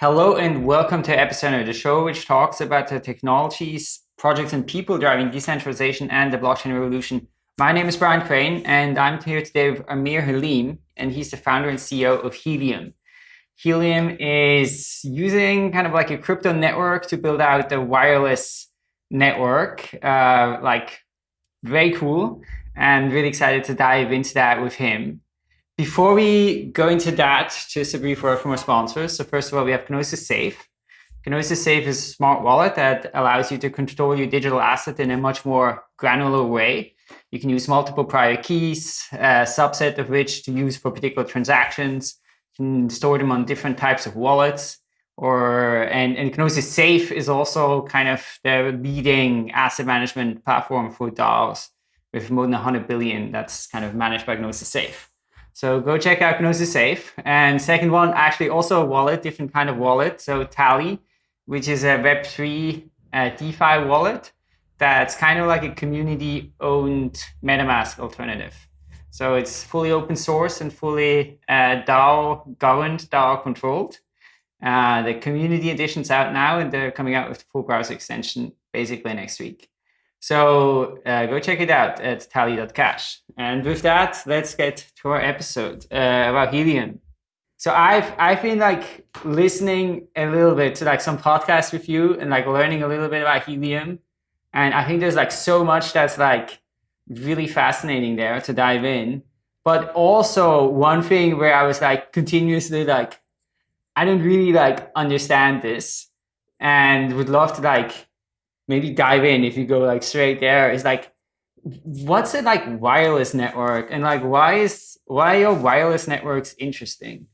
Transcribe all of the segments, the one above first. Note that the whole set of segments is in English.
Hello and welcome to Epicenter, the show which talks about the technologies, projects, and people driving decentralization and the blockchain revolution. My name is Brian Crain, and I'm here today with Amir Haleem, and he's the founder and CEO of Helium. Helium is using kind of like a crypto network to build out a wireless network, uh, like very cool, and really excited to dive into that with him. Before we go into that, just a brief word from our sponsors. So first of all, we have Gnosis Safe. Gnosis Safe is a smart wallet that allows you to control your digital asset in a much more granular way. You can use multiple private keys, a subset of which to use for particular transactions. You can store them on different types of wallets. Or and, and Gnosis Safe is also kind of the leading asset management platform for DAOs with more than 100 billion that's kind of managed by Gnosis Safe. So go check out Gnosis Safe. And second one, actually also a wallet, different kind of wallet. So Tally, which is a Web3 uh, DeFi wallet that's kind of like a community owned MetaMask alternative. So it's fully open source and fully uh, DAO governed, DAO controlled. Uh, the community edition's out now and they're coming out with the full browser extension basically next week. So uh, go check it out at tally.cash. And with that, let's get to our episode uh, about Helium. So I've I've been like listening a little bit to like some podcasts with you and like learning a little bit about Helium. And I think there's like so much that's like really fascinating there to dive in. But also one thing where I was like continuously like, I don't really like understand this and would love to like maybe dive in if you go like straight there. Is like what's it like wireless network? And like why is why are wireless networks interesting?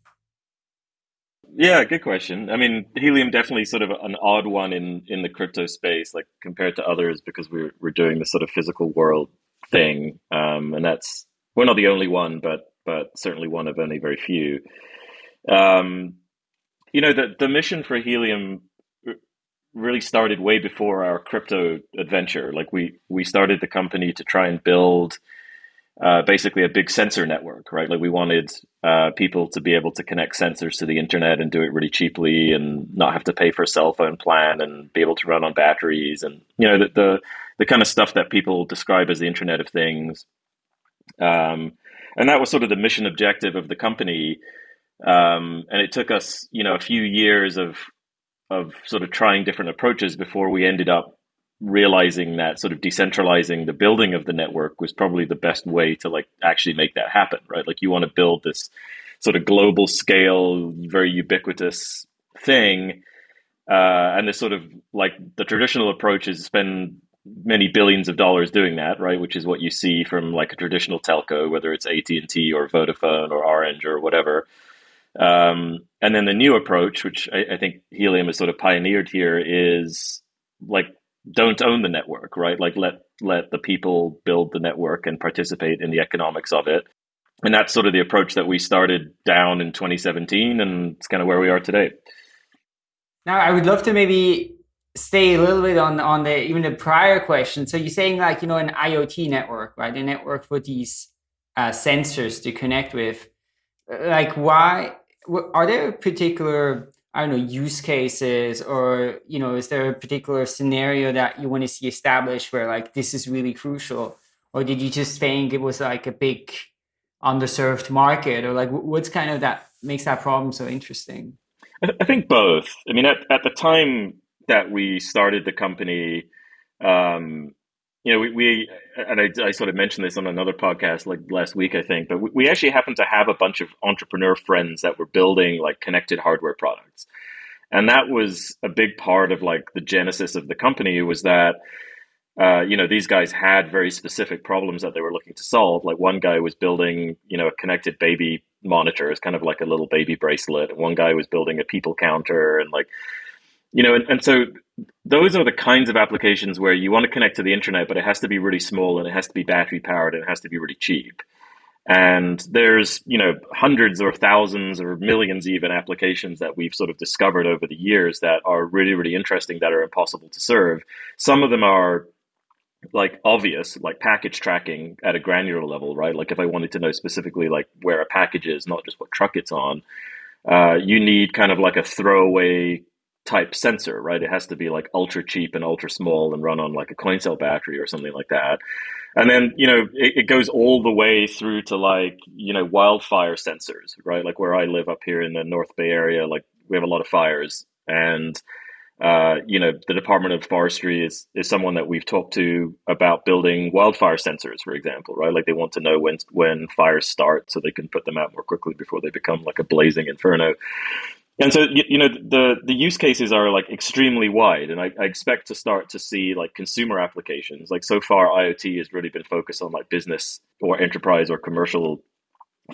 Yeah good question. I mean helium definitely sort of an odd one in in the crypto space like compared to others because we're, we're doing this sort of physical world thing. Um, and that's we're not the only one but but certainly one of only very few. Um, you know the the mission for helium really started way before our crypto adventure. Like we we started the company to try and build uh, basically a big sensor network, right? Like we wanted uh, people to be able to connect sensors to the internet and do it really cheaply, and not have to pay for a cell phone plan, and be able to run on batteries, and you know the the, the kind of stuff that people describe as the Internet of Things. Um, and that was sort of the mission objective of the company. Um, and it took us, you know, a few years of of sort of trying different approaches before we ended up realizing that sort of decentralizing the building of the network was probably the best way to like actually make that happen right? Like you want to build this sort of global scale very ubiquitous thing uh, and this sort of like the traditional approach is spend many billions of dollars doing that right? Which is what you see from like a traditional telco whether it's AT&T or Vodafone or Orange or whatever um, and then the new approach, which I, I, think Helium has sort of pioneered here, is like don't own the network, right? Like let let the people build the network and participate in the economics of it. And that's sort of the approach that we started down in 2017, and it's kind of where we are today. Now, I would love to maybe stay a little bit on on the even the prior question. So you're saying like you know an IoT network, right? A network for these uh, sensors to connect with. Like why are there particular I don't know use cases or you know is there a particular scenario that you want to see established where like this is really crucial? Or did you just think it was like a big underserved market? Or like what's kind of that makes that problem so interesting? I think both. I mean at, at the time that we started the company um, you know, we, we and I, I, sort of mentioned this on another podcast like last week, I think, but we, we actually happen to have a bunch of entrepreneur friends that were building like connected hardware products. And that was a big part of like the genesis of the company was that, uh, you know, these guys had very specific problems that they were looking to solve. Like one guy was building, you know, a connected baby monitor, it's kind of like a little baby bracelet. And one guy was building a people counter and like, you know, and, and so those are the kinds of applications where you want to connect to the internet, but it has to be really small and it has to be battery powered and it has to be really cheap. And there's, you know, hundreds or thousands or millions even applications that we've sort of discovered over the years that are really, really interesting that are impossible to serve. Some of them are like obvious, like package tracking at a granular level, right? Like if I wanted to know specifically like where a package is, not just what truck it's on, uh, you need kind of like a throwaway type sensor, right? It has to be like ultra cheap and ultra small and run on like a coin cell battery or something like that. And then, you know, it, it, goes all the way through to like, you know, wildfire sensors, right? Like where I live up here in the North Bay area, like we have a lot of fires. And, uh, you know, the Department of Forestry is, is someone that we've talked to about building wildfire sensors, for example, right? Like they want to know when, when fires start so they can put them out more quickly before they become like a blazing inferno. And so, you, know, the, the use cases are like extremely wide, and I, I, expect to start to see like consumer applications. Like so far, IoT has really been focused on like business or enterprise or commercial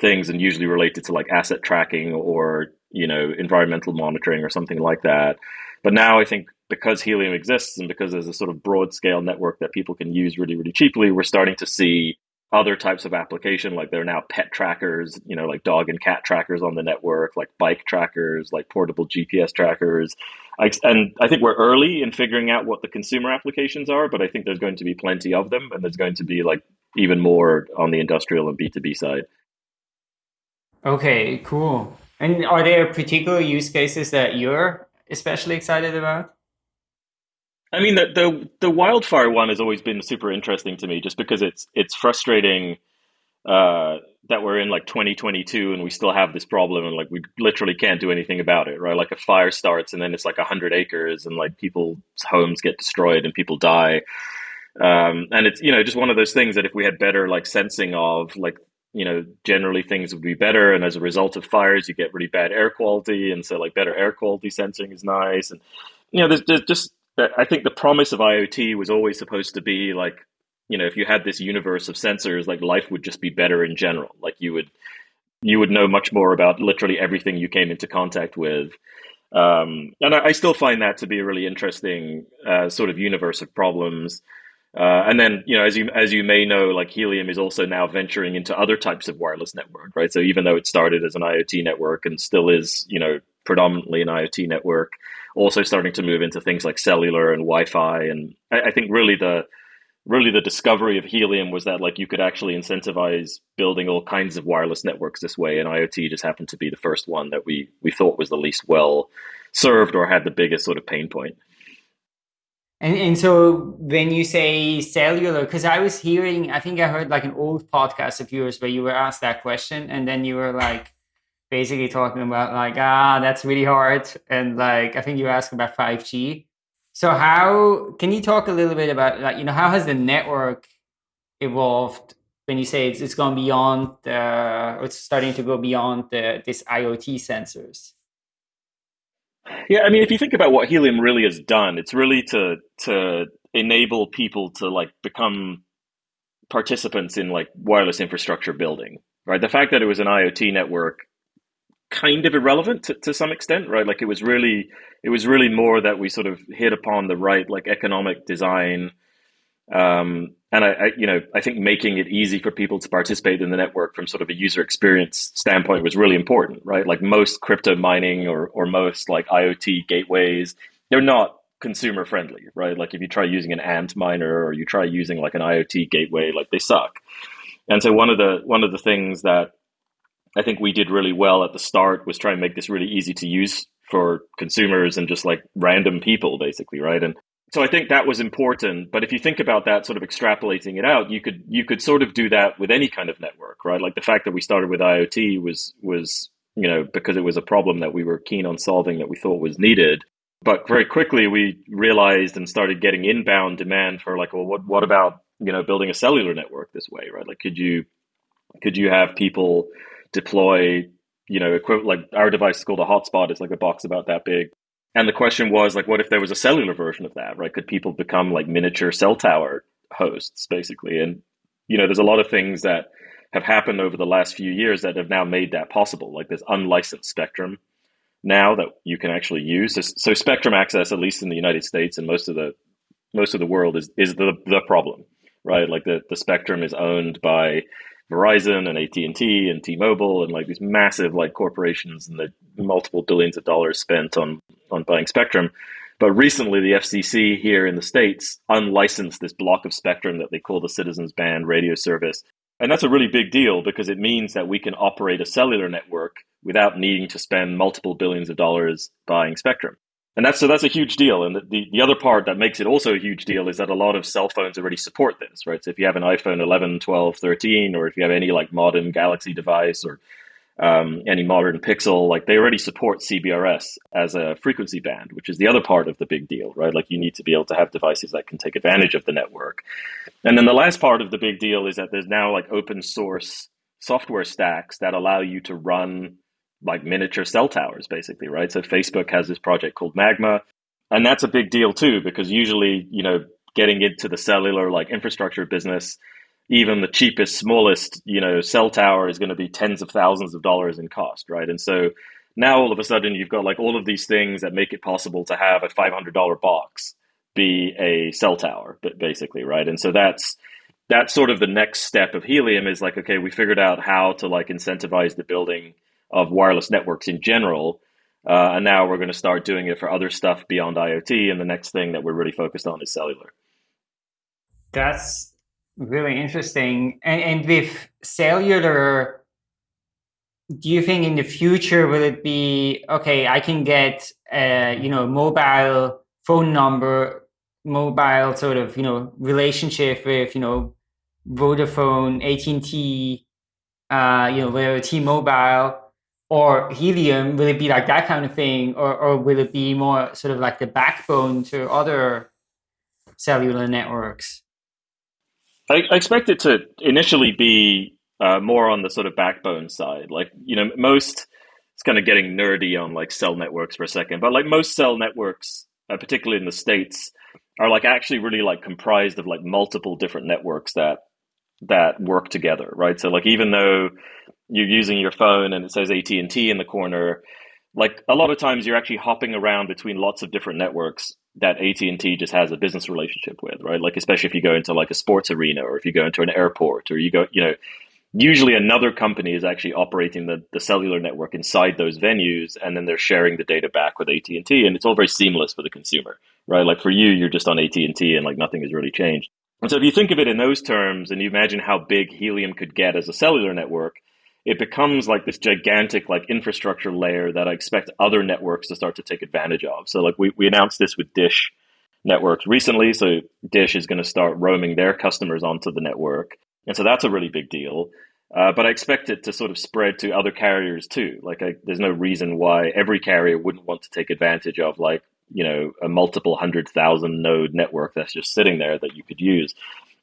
things, and usually related to like asset tracking or you know environmental monitoring or something like that. But now I think because Helium exists and because there's a sort of broad scale network that people can use really, really cheaply, we're starting to see other types of application like there are now pet trackers you know like dog and cat trackers on the network like bike trackers like portable gps trackers. I, and i think we're early in figuring out what the consumer applications are but i think there's going to be plenty of them and there's going to be like even more on the industrial and b2b side. Okay cool. And are there particular use cases that you're especially excited about I mean, the, the the wildfire one has always been super interesting to me, just because it's it's frustrating uh, that we're in like 2022 and we still have this problem, and like we literally can't do anything about it, right? Like a fire starts, and then it's like hundred acres, and like people's homes get destroyed and people die, um, and it's you know just one of those things that if we had better like sensing of like you know generally things would be better, and as a result of fires, you get really bad air quality, and so like better air quality sensing is nice, and you know there's, there's just I think the promise of IoT was always supposed to be like, you know, if you had this universe of sensors, like life would just be better in general. Like you would, you would know much more about literally everything you came into contact with. Um, and I, I, still find that to be a really interesting uh, sort of universe of problems. Uh, and then, you know, as you as you may know, like Helium is also now venturing into other types of wireless network, right? So even though it started as an IoT network and still is, you know, predominantly an IoT network, also starting to move into things like cellular and Wi-Fi. And I, I think really the really the discovery of Helium was that like you could actually incentivize building all kinds of wireless networks this way, and IoT just happened to be the first one that we we thought was the least well served or had the biggest sort of pain point. And and so when you say cellular, because I was hearing, I think I heard like an old podcast of yours where you were asked that question, and then you were like, basically talking about like ah that's really hard and like i think you asked about 5g so how can you talk a little bit about like you know how has the network evolved when you say it's, it's gone beyond the it's starting to go beyond the this iot sensors? Yeah i mean if you think about what helium really has done it's really to to enable people to like become participants in like wireless infrastructure building right? The fact that it was an iot network kind of irrelevant to, to some extent, right? Like it was really, it was really more that we sort of hit upon the right like economic design, um, and I, I, you know, I think making it easy for people to participate in the network from sort of a user experience standpoint was really important, right? Like most crypto mining or or most like IoT gateways, they're not consumer friendly, right? Like if you try using an ant miner or you try using like an IoT gateway, like they suck. And so one of the one of the things that I think we did really well at the start was try and make this really easy to use for consumers and just like random people, basically, right? And so I think that was important. But if you think about that, sort of extrapolating it out, you could you could sort of do that with any kind of network, right? Like the fact that we started with IoT was was you know because it was a problem that we were keen on solving that we thought was needed. But very quickly we realized and started getting inbound demand for like, well, what what about you know building a cellular network this way, right? Like, could you could you have people deploy, you know, like our device is called a hotspot. It's like a box about that big. And the question was like, what if there was a cellular version of that, right? Could people become like miniature cell tower hosts, basically? And you know, there's a lot of things that have happened over the last few years that have now made that possible. Like there's unlicensed spectrum now that you can actually use. So spectrum access, at least in the United States and most of the most of the world, is is the the problem, right? Like the the spectrum is owned by Verizon and AT and T and T Mobile and like these massive like corporations and the multiple billions of dollars spent on on buying spectrum. But recently, the FCC here in the states unlicensed this block of spectrum that they call the Citizens Band radio service, and that's a really big deal because it means that we can operate a cellular network without needing to spend multiple billions of dollars buying spectrum. And that's so that's a huge deal. And the, the, the, other part that makes it also a huge deal is that a lot of cell phones already support this, right? So if you have an iPhone 11, 12, 13, or if you have any like modern Galaxy device or um, any modern Pixel, like they already support CBRS as a frequency band, which is the other part of the big deal, right? Like you need to be able to have devices that can take advantage of the network. And then the last part of the big deal is that there's now like open source software stacks that allow you to run like miniature cell towers, basically, right? So Facebook has this project called Magma, and that's a big deal too, because usually, you know, getting into the cellular like infrastructure business, even the cheapest, smallest, you know, cell tower is going to be tens of thousands of dollars in cost, right? And so now all of a sudden you've got like all of these things that make it possible to have a five hundred dollar box be a cell tower, basically, right? And so that's that's sort of the next step of Helium is like, okay, we figured out how to like incentivize the building of wireless networks in general. Uh, and now we're going to start doing it for other stuff beyond IoT. And the next thing that we're really focused on is cellular. That's really interesting. And, and with cellular, do you think in the future will it be okay? I can get a you know mobile phone number, mobile sort of you know relationship with you know Vodafone, AT and T, uh, you know, T-Mobile, or helium will it be like that kind of thing? Or, or will it be more sort of like the backbone to other cellular networks? I, I expect it to initially be uh, more on the sort of backbone side. Like you know most it's kind of getting nerdy on like cell networks for a second but like most cell networks uh, particularly in the states are like actually really like comprised of like multiple different networks that that work together right? So like even though you're using your phone and it says AT&T in the corner, like a lot of times you're actually hopping around between lots of different networks that AT&T just has a business relationship with, right? Like especially if you go into like a sports arena or if you go into an airport or you go, you know, usually another company is actually operating the, the cellular network inside those venues and then they're sharing the data back with AT&T and it's all very seamless for the consumer, right? Like for you, you're just on AT&T and like nothing has really changed. And so if you think of it in those terms and you imagine how big Helium could get as a cellular network, it becomes like this gigantic like infrastructure layer that I expect other networks to start to take advantage of. So like we, we announced this with Dish networks recently. So Dish is going to start roaming their customers onto the network. And so that's a really big deal. Uh, but I expect it to sort of spread to other carriers too. Like I, there's no reason why every carrier wouldn't want to take advantage of like, you know, a multiple hundred thousand node network that's just sitting there that you could use.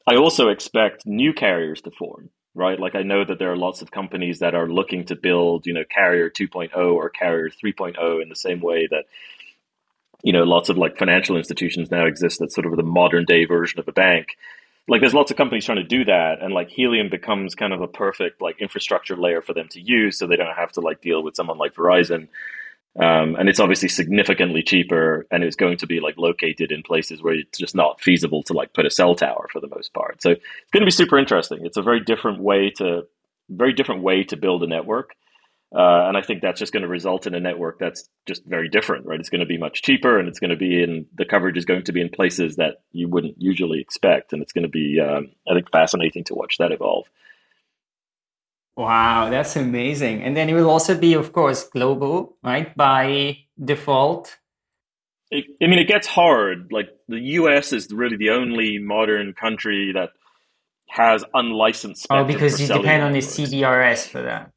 I also expect new carriers to form right? Like I know that there are lots of companies that are looking to build, you know, Carrier 2.0 or Carrier 3.0 in the same way that, you know, lots of like financial institutions now exist that's sort of the modern day version of a bank. Like there's lots of companies trying to do that and like Helium becomes kind of a perfect like infrastructure layer for them to use so they don't have to like deal with someone like Verizon um, and it's obviously significantly cheaper, and it's going to be like located in places where it's just not feasible to like put a cell tower for the most part. So it's going to be super interesting. It's a very different way to very different way to build a network, uh, and I think that's just going to result in a network that's just very different, right? It's going to be much cheaper, and it's going to be in the coverage is going to be in places that you wouldn't usually expect, and it's going to be um, I think fascinating to watch that evolve. Wow, that's amazing. And then it will also be, of course, global, right? By default. I mean, it gets hard. Like the US is really the only modern country that has unlicensed Oh, because you depend on the CBRS for that.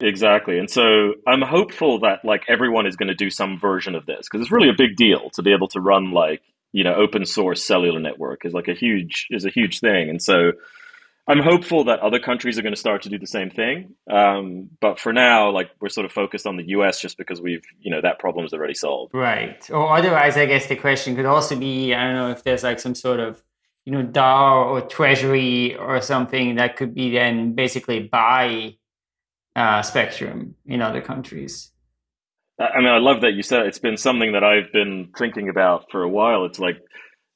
Exactly. And so I'm hopeful that like everyone is going to do some version of this because it's really a big deal to be able to run like, you know, open source cellular network is like a huge is a huge thing. And so I'm hopeful that other countries are going to start to do the same thing. Um, but for now, like we're sort of focused on the US just because we've, you know, that problem is already solved. Right. Or otherwise, I guess the question could also be, I don't know if there's like some sort of, you know, DAO or treasury or something that could be then basically buy uh, spectrum in other countries. I mean, I love that you said it. it's been something that I've been thinking about for a while. It's like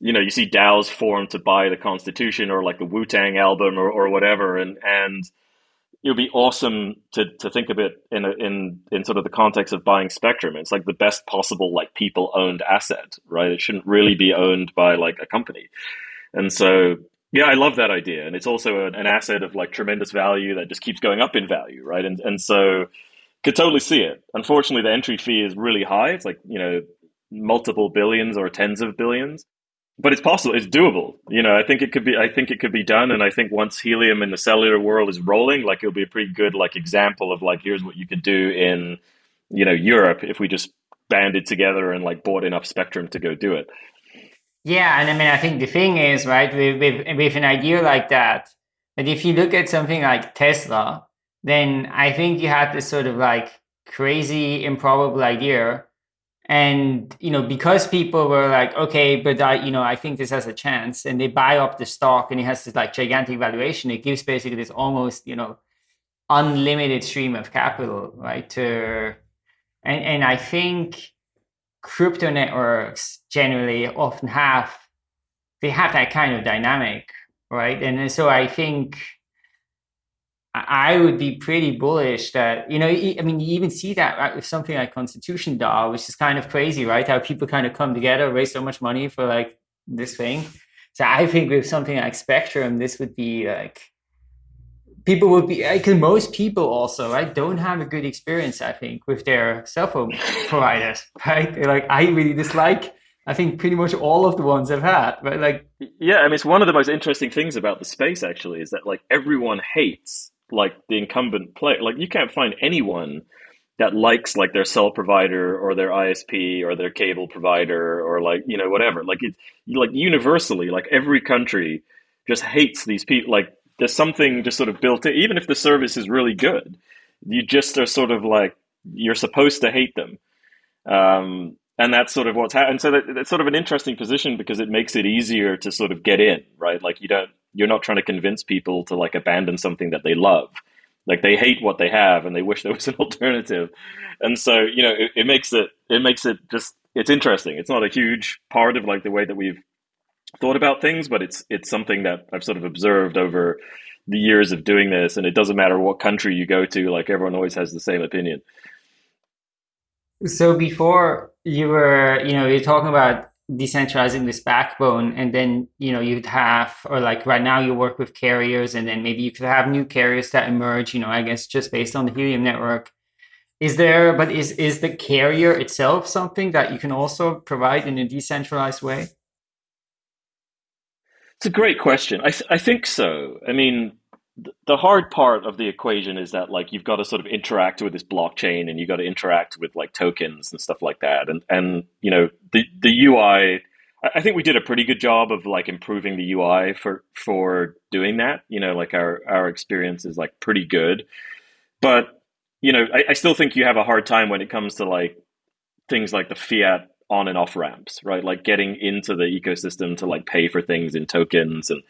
you know, you see DAOs form to buy the Constitution or like the Wu Tang album or, or whatever, and and it would be awesome to to think of it in a, in in sort of the context of buying Spectrum. It's like the best possible like people owned asset, right? It shouldn't really be owned by like a company, and so yeah, I love that idea, and it's also an, an asset of like tremendous value that just keeps going up in value, right? And and so could totally see it. Unfortunately, the entry fee is really high. It's like you know multiple billions or tens of billions but it's possible. It's doable. You know, I think it could be. I think it could be done. And I think once helium in the cellular world is rolling, like it'll be a pretty good like example of like here's what you could do in, you know, Europe if we just banded together and like bought enough spectrum to go do it. Yeah, and I mean, I think the thing is right with with, with an idea like that. That if you look at something like Tesla, then I think you have this sort of like crazy improbable idea and you know because people were like okay but i you know i think this has a chance and they buy up the stock and it has this like gigantic valuation it gives basically this almost you know unlimited stream of capital right to and and i think crypto networks generally often have they have that kind of dynamic right? And so i think I would be pretty bullish that, you know, I mean, you even see that uh, with something like Constitution DAO, which is kind of crazy, right? How people kind of come together, raise so much money for like this thing. So I think with something like Spectrum, this would be like, people would be, because most people also, right, don't have a good experience, I think, with their cell phone providers, right? They're like, I really dislike I think pretty much all of the ones I've had, right? Like, yeah, I mean, it's one of the most interesting things about the space actually is that like everyone hates like the incumbent player. Like you can't find anyone that likes like their cell provider or their ISP or their cable provider or like you know whatever. Like it like universally, like every country just hates these people. Like there's something just sort of built in. Even if the service is really good, you just are sort of like you're supposed to hate them. Um, and that's sort of what's happened. So that, it's sort of an interesting position because it makes it easier to sort of get in, right? Like you don't you're not trying to convince people to like abandon something that they love. Like they hate what they have and they wish there was an alternative. And so you know it, it, makes it it makes it just it's interesting. It's not a huge part of like the way that we've thought about things but it's it's something that i've sort of observed over the years of doing this and it doesn't matter what country you go to like everyone always has the same opinion. So before you were you know you're talking about decentralizing this backbone and then you know you'd have or like right now you work with carriers and then maybe you could have new carriers that emerge you know i guess just based on the helium network. Is there but is is the carrier itself something that you can also provide in a decentralized way? It's a great question. I, th- I think so. I mean the hard part of the equation is that like you've got to sort of interact with this blockchain and you've got to interact with like tokens and stuff like that. And and you know the the ui i think we did a pretty good job of like improving the ui for for doing that. You know like our our experience is like pretty good. But you know I, I still think you have a hard time when it comes to like things like the fiat on and off ramps right? Like getting into the ecosystem to like pay for things in tokens and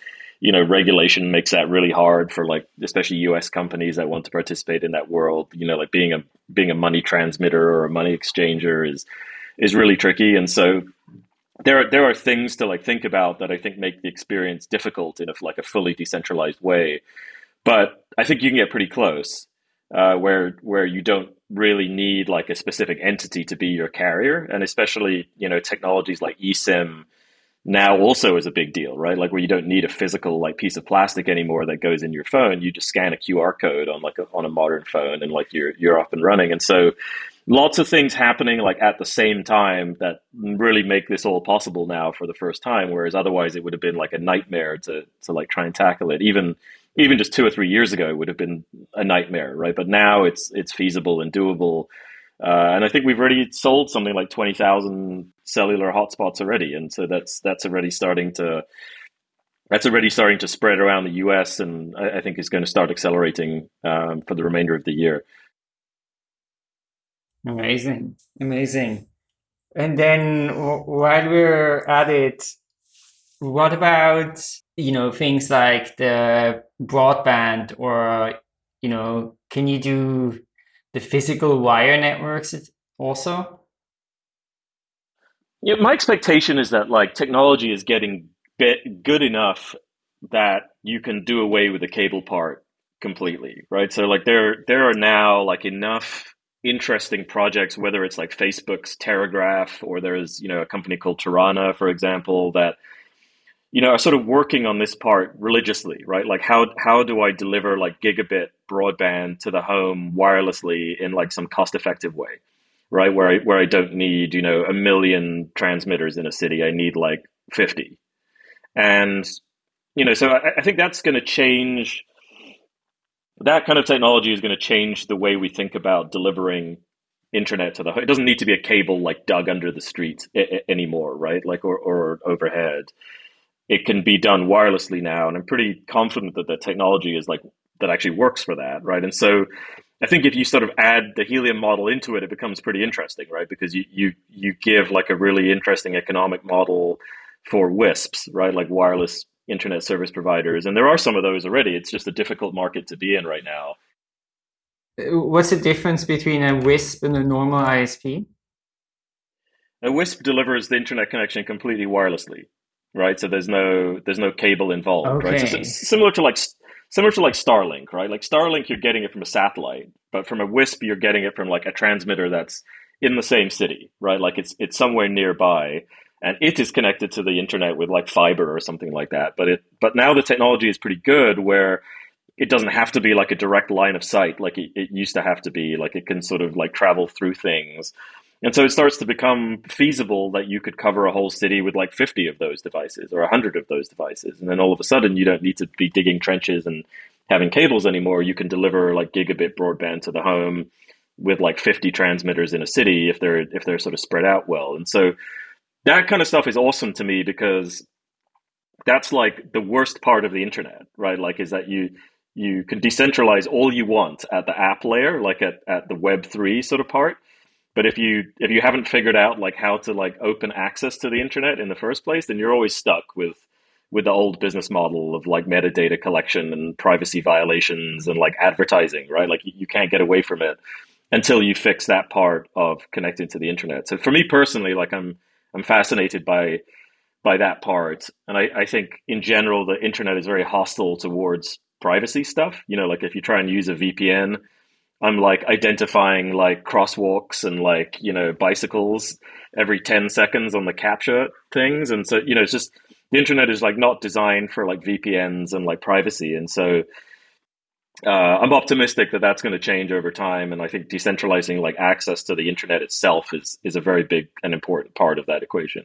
you know, regulation makes that really hard for like, especially U.S. companies that want to participate in that world. You know, like being a being a money transmitter or a money exchanger is is really tricky, and so there are there are things to like think about that I think make the experience difficult in a like a fully decentralized way. But I think you can get pretty close, uh, where where you don't really need like a specific entity to be your carrier, and especially you know technologies like eSIM now also is a big deal, right? Like where you don't need a physical like piece of plastic anymore that goes in your phone. You just scan a QR code on like a, on a modern phone, and like you're you're up and running. And so, lots of things happening like at the same time that really make this all possible now for the first time. Whereas otherwise, it would have been like a nightmare to to like try and tackle it. Even even just two or three years ago, it would have been a nightmare, right? But now it's it's feasible and doable. Uh, and I think we've already sold something like twenty thousand cellular hotspots already, and so that's that's already starting to that's already starting to spread around the U.S. and I, I think is going to start accelerating um, for the remainder of the year. Amazing, amazing. And then while we're at it, what about you know things like the broadband or you know can you do the physical wire networks also? Yeah, my expectation is that like technology is getting good enough that you can do away with the cable part completely, right? So like there there are now like enough interesting projects, whether it's like Facebook's Terragraph or there's you know a company called Tarana, for example, that you know, are sort of working on this part religiously, right? Like how how do I deliver like gigabit broadband to the home wirelessly in like some cost effective way, right? Where I where I don't need you know a million transmitters in a city, I need like fifty, and you know, so I, I think that's going to change. That kind of technology is going to change the way we think about delivering internet to the home. It doesn't need to be a cable like dug under the street anymore, right? Like or, or overhead it can be done wirelessly now, and I'm pretty confident that the technology is like that actually works for that, right? And so I think if you sort of add the helium model into it, it becomes pretty interesting, right? Because you you you give like a really interesting economic model for WISPs, right? Like wireless internet service providers, and there are some of those already. It's just a difficult market to be in right now. What's the difference between a WISP and a normal ISP? A WISP delivers the internet connection completely wirelessly, right? So there's no there's no cable involved, okay. right? So similar to like similar to like Starlink, right? Like Starlink, you're getting it from a satellite, but from a WISP, you're getting it from like a transmitter that's in the same city, right? Like it's it's somewhere nearby, and it is connected to the internet with like fiber or something like that. But it but now the technology is pretty good where it doesn't have to be like a direct line of sight like it, it used to have to be. Like it can sort of like travel through things. And so it starts to become feasible that you could cover a whole city with like 50 of those devices or 100 of those devices. And then all of a sudden, you don't need to be digging trenches and having cables anymore. You can deliver like gigabit broadband to the home with like 50 transmitters in a city if they're if they're sort of spread out well. And so that kind of stuff is awesome to me because that's like the worst part of the internet, right? Like is that you you can decentralize all you want at the app layer, like at, at the web three sort of part but if you if you haven't figured out like how to like open access to the internet in the first place, then you're always stuck with with the old business model of like metadata collection and privacy violations and like advertising, right? Like you can't get away from it until you fix that part of connecting to the internet. So for me personally, like I'm I'm fascinated by by that part. And I, I think in general the internet is very hostile towards privacy stuff. You know, like if you try and use a VPN, I'm like identifying like crosswalks and like, you know, bicycles every 10 seconds on the captcha things. And so, you know, it's just the internet is like not designed for like VPNs and like privacy. And so uh, I'm optimistic that that's going to change over time. And I think decentralizing like access to the internet itself is, is a very big and important part of that equation.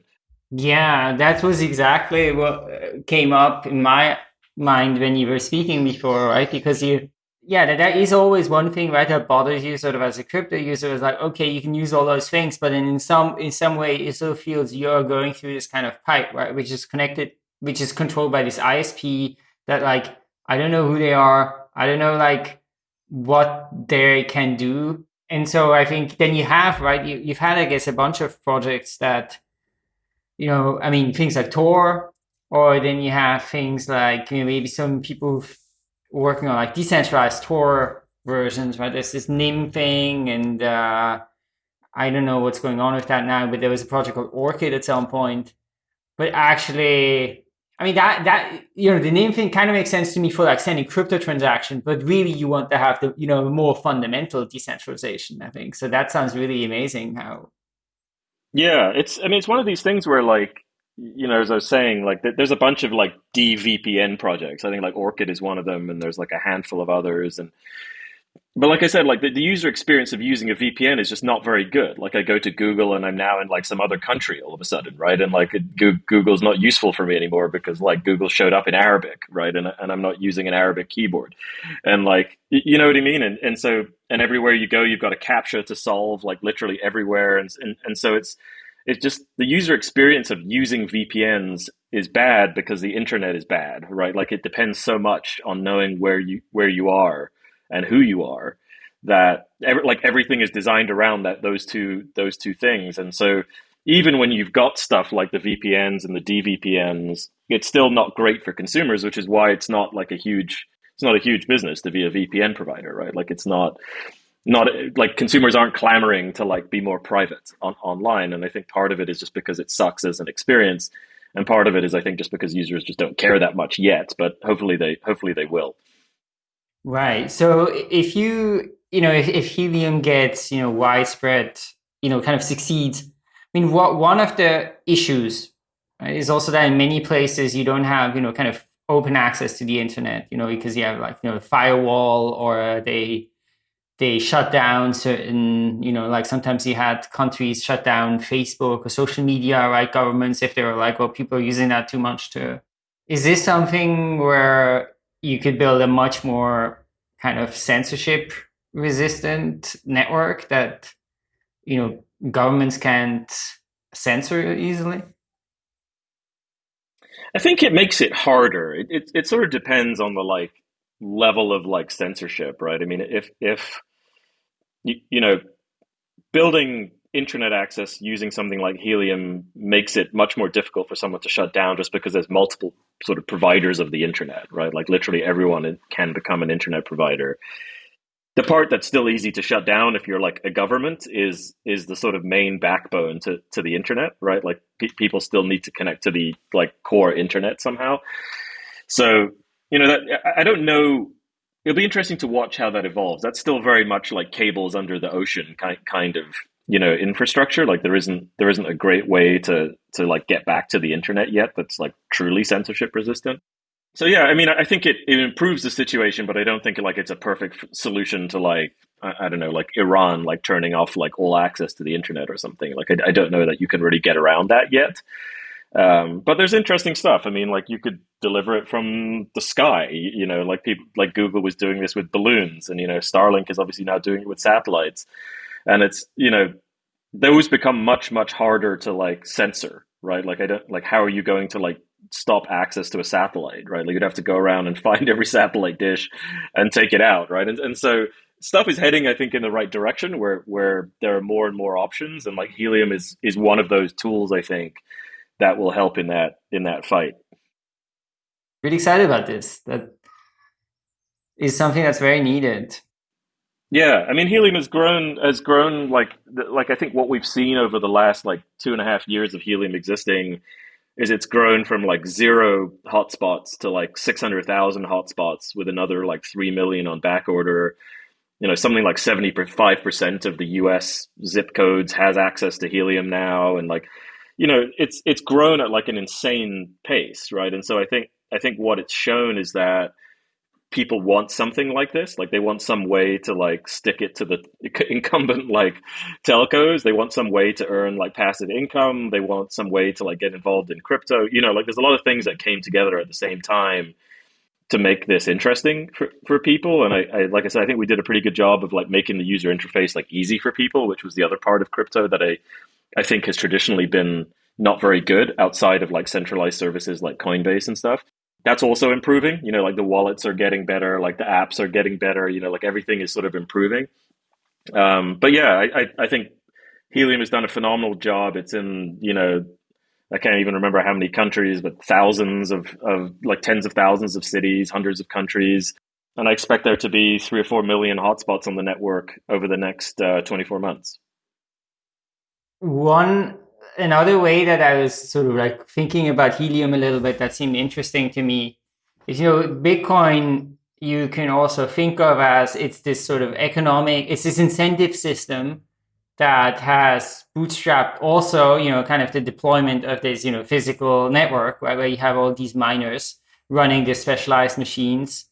Yeah, that was exactly what came up in my mind when you were speaking before, right? Because you yeah, that, that is always one thing, right? That bothers you sort of as a crypto user is like, okay, you can use all those things, but then in some in some way it still feels you're going through this kind of pipe, right? Which is connected, which is controlled by this ISP that like I don't know who they are. I don't know like what they can do. And so I think then you have, right, you, you've had, I guess, a bunch of projects that, you know, I mean, things like Tor, or then you have things like you know, maybe some people working on like decentralized Tor versions, right? There's this Nym thing, and uh, I don't know what's going on with that now, but there was a project called Orchid at some point. But actually, I mean that that you know the Nym thing kind of makes sense to me for like sending crypto transactions, but really you want to have the you know more fundamental decentralization. I think so. That sounds really amazing. How? Yeah, it's. I mean, it's one of these things where like you know, as I was saying, like there's a bunch of like DVPN projects. I think like Orchid is one of them, and there's like a handful of others. And but like I said, like the, the user experience of using a VPN is just not very good. Like I go to Google and I'm now in like some other country all of a sudden, right? And like Google's not useful for me anymore because like Google showed up in Arabic, right? And and I'm not using an Arabic keyboard, and like you know what I mean. And and so and everywhere you go, you've got a captcha to solve, like literally everywhere, and and and so it's it's just the user experience of using VPNs is bad because the internet is bad, right? Like it depends so much on knowing where you where you are and who you are that every, like everything is designed around that those two those two things. And so even when you've got stuff like the VPNs and the DVPNs, it's still not great for consumers, which is why it's not like a huge it's not a huge business to be a VPN provider, right? Like it's not not like consumers aren't clamoring to like be more private on, online. And i think part of it is just because it sucks as an experience. And part of it is i think just because users just don't care that much yet. But hopefully they hopefully they will. Right. So if you you know if, if helium gets you know widespread you know kind of succeeds i mean what one of the issues Is also that in many places you don't have you know kind of open access to the internet, you know, because you have like you know a firewall or they they shut down certain you know like sometimes you had countries shut down facebook or social media right governments if they were like well people are using that too much to is this something where you could build a much more kind of censorship resistant network that you know governments can't censor easily? I think it makes it harder. It, it, it sort of depends on the like level of like censorship right? I mean if if you, you know, building internet access using something like Helium makes it much more difficult for someone to shut down just because there's multiple sort of providers of the internet, right? Like literally everyone can become an internet provider. The part that's still easy to shut down if you're like a government is is the sort of main backbone to, to the internet, right? Like pe- people still need to connect to the like core internet somehow. So you know that I don't know it'll be interesting to watch how that evolves. That's still very much like cables under the ocean kind kind of you know infrastructure. Like there isn't there isn't a great way to to like get back to the internet yet that's like truly censorship resistant. So yeah, I mean, I think it, it improves the situation, but I don't think like it's a perfect solution to like I, I don't know, like Iran like turning off like all access to the internet or something. Like I, I don't know that you can really get around that yet. Um, but there's interesting stuff. I mean, like you could deliver it from the sky. You know, like people like Google was doing this with balloons, and you know, Starlink is obviously now doing it with satellites. And it's you know, those become much much harder to like censor, right? Like I don't like how are you going to like stop access to a satellite, right? Like you'd have to go around and find every satellite dish and take it out, right? And and so stuff is heading, I think, in the right direction where where there are more and more options, and like helium is is one of those tools, I think that will help in that in that fight. Really excited about this. That is something that's very needed. Yeah, I mean, helium has grown has grown like like I think what we've seen over the last like two and a half years of helium existing is it's grown from like zero hotspots to like six hundred thousand hotspots with another like three million on back order. You know, something like seventy five percent of the U.S. zip codes has access to helium now, and like you know, it's it's grown at like an insane pace, right? And so I think I think what it's shown is that people want something like this. Like they want some way to like stick it to the incumbent like telcos. They want some way to earn like passive income. They want some way to like get involved in crypto. You know like there's a lot of things that came together at the same time to make this interesting for, for people. And I, I like i said i think we did a pretty good job of like making the user interface like easy for people which was the other part of crypto that i I think has traditionally been not very good outside of like centralized services like Coinbase and stuff. That's also improving. You know, like the wallets are getting better, like the apps are getting better. You know, like everything is sort of improving. Um, but yeah, I, I, I think Helium has done a phenomenal job. It's in you know I can't even remember how many countries, but thousands of, of like tens of thousands of cities, hundreds of countries. And I expect there to be three or four million hotspots on the network over the next uh, 24 months. One another way that I was sort of like thinking about helium a little bit that seemed interesting to me is you know Bitcoin you can also think of as it's this sort of economic it's this incentive system that has bootstrapped also you know kind of the deployment of this you know physical network right where you have all these miners running these specialized machines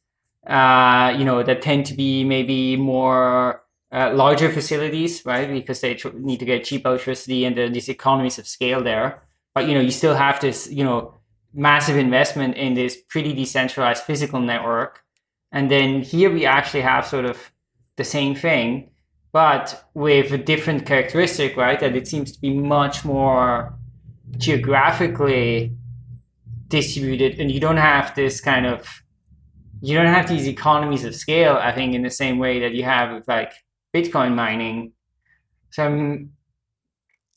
uh, you know that tend to be maybe more uh, larger facilities, right? Because they need to get cheap electricity and the, these economies of scale there. But you know, you still have this, you know, massive investment in this pretty decentralized physical network. And then here we actually have sort of the same thing, but with a different characteristic, right? That it seems to be much more geographically distributed, and you don't have this kind of you don't have these economies of scale. I think in the same way that you have with like Bitcoin mining. So I'm,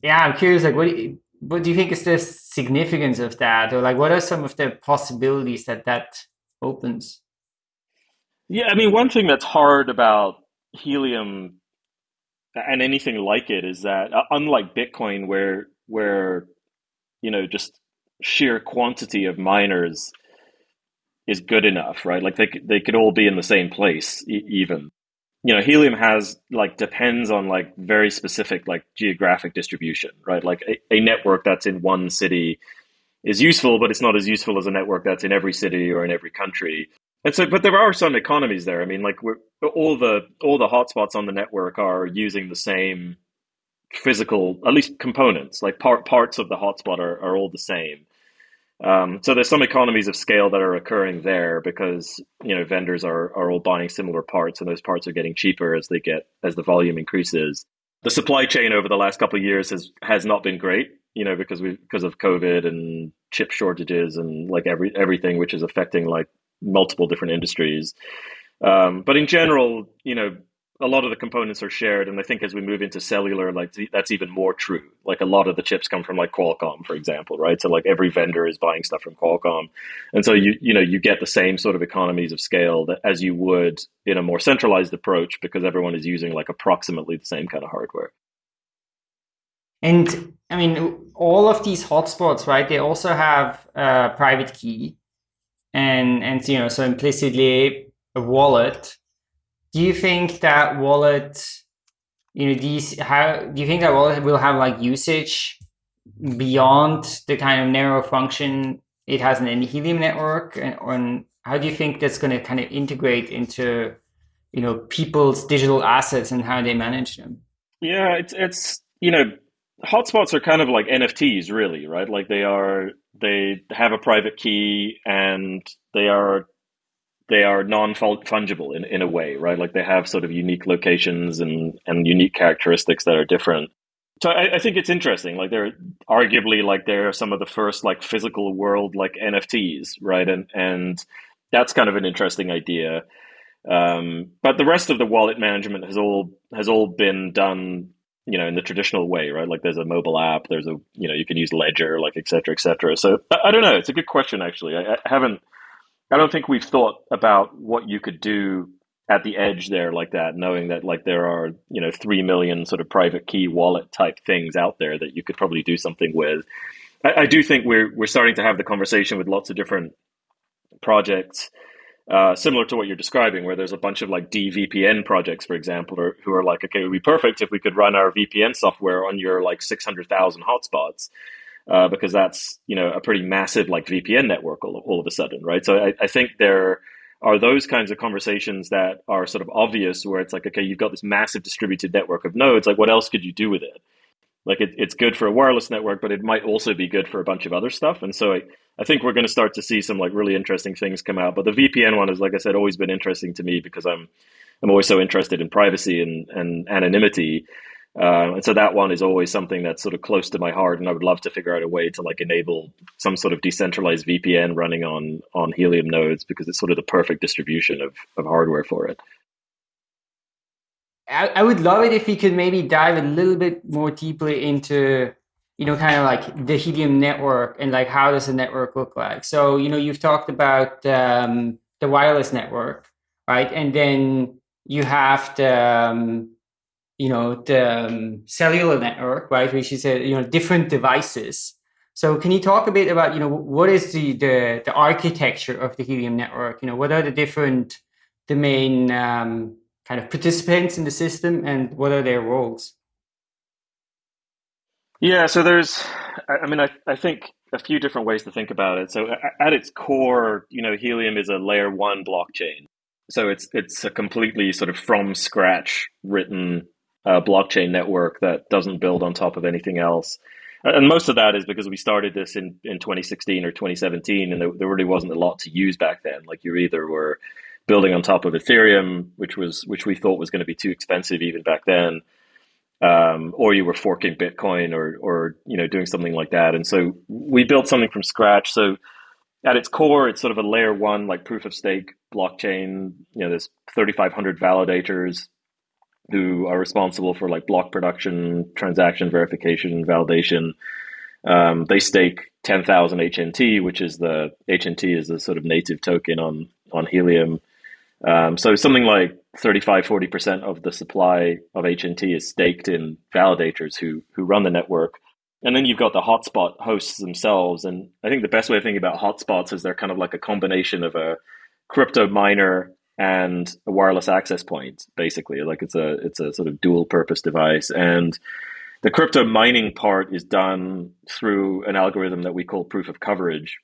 yeah, I'm curious, like, what do you, what do you think is the significance of that, or like, what are some of the possibilities that that opens? Yeah, I mean, one thing that's hard about helium and anything like it is that uh, unlike Bitcoin, where where you know just sheer quantity of miners is good enough, right? Like they they could all be in the same place, e- even you know helium has like depends on like very specific like geographic distribution right like a, a, network that's in one city is useful, but it's not as useful as a network that's in every city or in every country. And so, but there are some economies there. I mean, like all the all the hotspots on the network are using the same physical, at least components. Like part parts of the hotspot are, are all the same. Um, so there's some economies of scale that are occurring there because you know vendors are are all buying similar parts, and those parts are getting cheaper as they get as the volume increases. The supply chain over the last couple of years has has not been great, you know, because we because of COVID and chip shortages and like every everything which is affecting like multiple different industries. Um, but in general, you know, a lot of the components are shared, and I think as we move into cellular, like that's even more true. Like a lot of the chips come from like Qualcomm, for example, right? So like every vendor is buying stuff from Qualcomm, and so you you know you get the same sort of economies of scale that as you would in a more centralized approach because everyone is using like approximately the same kind of hardware. And I mean, all of these hotspots, right? They also have a private key, and and you know so implicitly a wallet do you think that wallet you know these how do you think that wallet will have like usage beyond the kind of narrow function it has in the helium network? And, and how do you think that's going to kind of integrate into you know people's digital assets and how they manage them? Yeah it's it's you know hotspots are kind of like nfts really right? Like they are they have a private key and they are they are non-fungible in, in a way right? Like they have sort of unique locations and and unique characteristics that are different. So I, I think it's interesting like they're arguably like they're some of the first like physical world like nfts right? And and that's kind of an interesting idea. Um, but the rest of the wallet management has all has all been done you know in the traditional way right? Like there's a mobile app there's a you know you can use ledger like et cetera et cetera. So i, I don't know. It's a good question actually. I, I, haven't i don't think we've thought about what you could do at the edge there like that knowing that like there are you know 3 million sort of private key wallet type things out there that you could probably do something with. I, I do think we're we're starting to have the conversation with lots of different projects uh, similar to what you're describing, where there's a bunch of like DVPN projects, for example, or, who are like, okay, it would be perfect if we could run our VPN software on your like 600,000 hotspots, uh, because that's you know a pretty massive like VPN network all, all of a sudden, right? So I, I think there are those kinds of conversations that are sort of obvious, where it's like, okay, you've got this massive distributed network of nodes, like what else could you do with it? Like it, it's good for a wireless network, but it might also be good for a bunch of other stuff. And so I, I think we're going to start to see some like really interesting things come out. But the VPN one has, like I said, always been interesting to me because I'm I'm always so interested in privacy and, and anonymity. Uh, and so that one is always something that's sort of close to my heart, and I would love to figure out a way to like enable some sort of decentralized VPN running on on Helium nodes because it's sort of the perfect distribution of, of hardware for it. I, I would love it if we could maybe dive a little bit more deeply into you know, kind of like the Helium network and like how does the network look like? So, you know, you've talked about um, the wireless network, right? And then you have the, um, you know, the um, cellular network, right? Which is, a, you know, different devices. So can you talk a bit about, you know, what is the, the, the architecture of the Helium network? You know, what are the different, the main um, kind of participants in the system and what are their roles? Yeah, so there's, I mean, I, I think a few different ways to think about it. So at its core, you know, Helium is a layer one blockchain. So it's it's a completely sort of from scratch written uh, blockchain network that doesn't build on top of anything else. And most of that is because we started this in, in 2016 or 2017, and there, there really wasn't a lot to use back then. Like you either were building on top of Ethereum, which was which we thought was going to be too expensive even back then, um, or you were forking Bitcoin or or you know doing something like that. And so we built something from scratch. So at its core, it's sort of a layer one like proof of stake blockchain. You know, there's 3,500 validators who are responsible for like block production, transaction verification, validation. Um, they stake 10,000 HNT, which is the HNT is the sort of native token on on Helium. Um, so something like 35, 40% of the supply of HNT is staked in validators who, who run the network. And then you've got the hotspot hosts themselves. And I think the best way of thinking about hotspots is they're kind of like a combination of a crypto miner and a wireless access point, basically. Like it's a it's a sort of dual purpose device. And The crypto mining part is done through an algorithm that we call proof of coverage.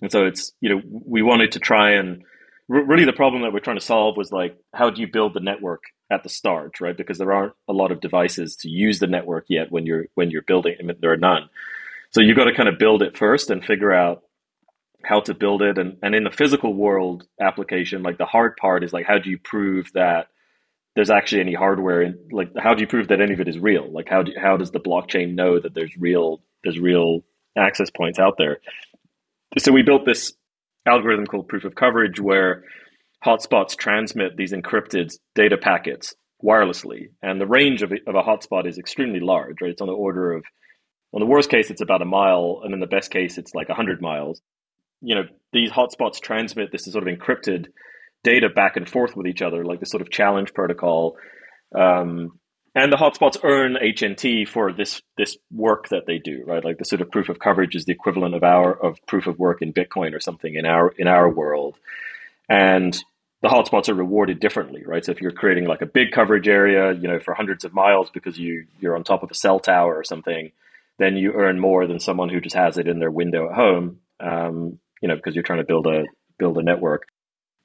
And so it's, you know, we wanted to try and really the problem that we're trying to solve was like, how do you build the network at the start, right? Because there aren't a lot of devices to use the network yet when you're when you're building. I mean, there are none. So you've got to kind of build it first and figure out how to build it. And and in the physical world application, like the hard part is like how do you prove that there's actually any hardware and like how do you prove that any of it is real? Like how do how does the blockchain know that there's real there's real access points out there? So we built this algorithm called proof of coverage where hotspots transmit these encrypted data packets wirelessly. And the range of, of a hotspot is extremely large, right? It's on the order of, on the worst case, it's about a mile. And in the best case, it's like 100 miles. You know, these hotspots transmit this sort of encrypted data back and forth with each other, like this sort of challenge protocol. Um, and the hotspots earn HNT for this this work that they do, right? Like the sort of proof of coverage is the equivalent of our of proof of work in Bitcoin or something in our in our world. And the hotspots are rewarded differently, right? So if you're creating like a big coverage area, you know, for hundreds of miles because you you're on top of a cell tower or something, then you earn more than someone who just has it in their window at home, um, you know, because you're trying to build a build a network.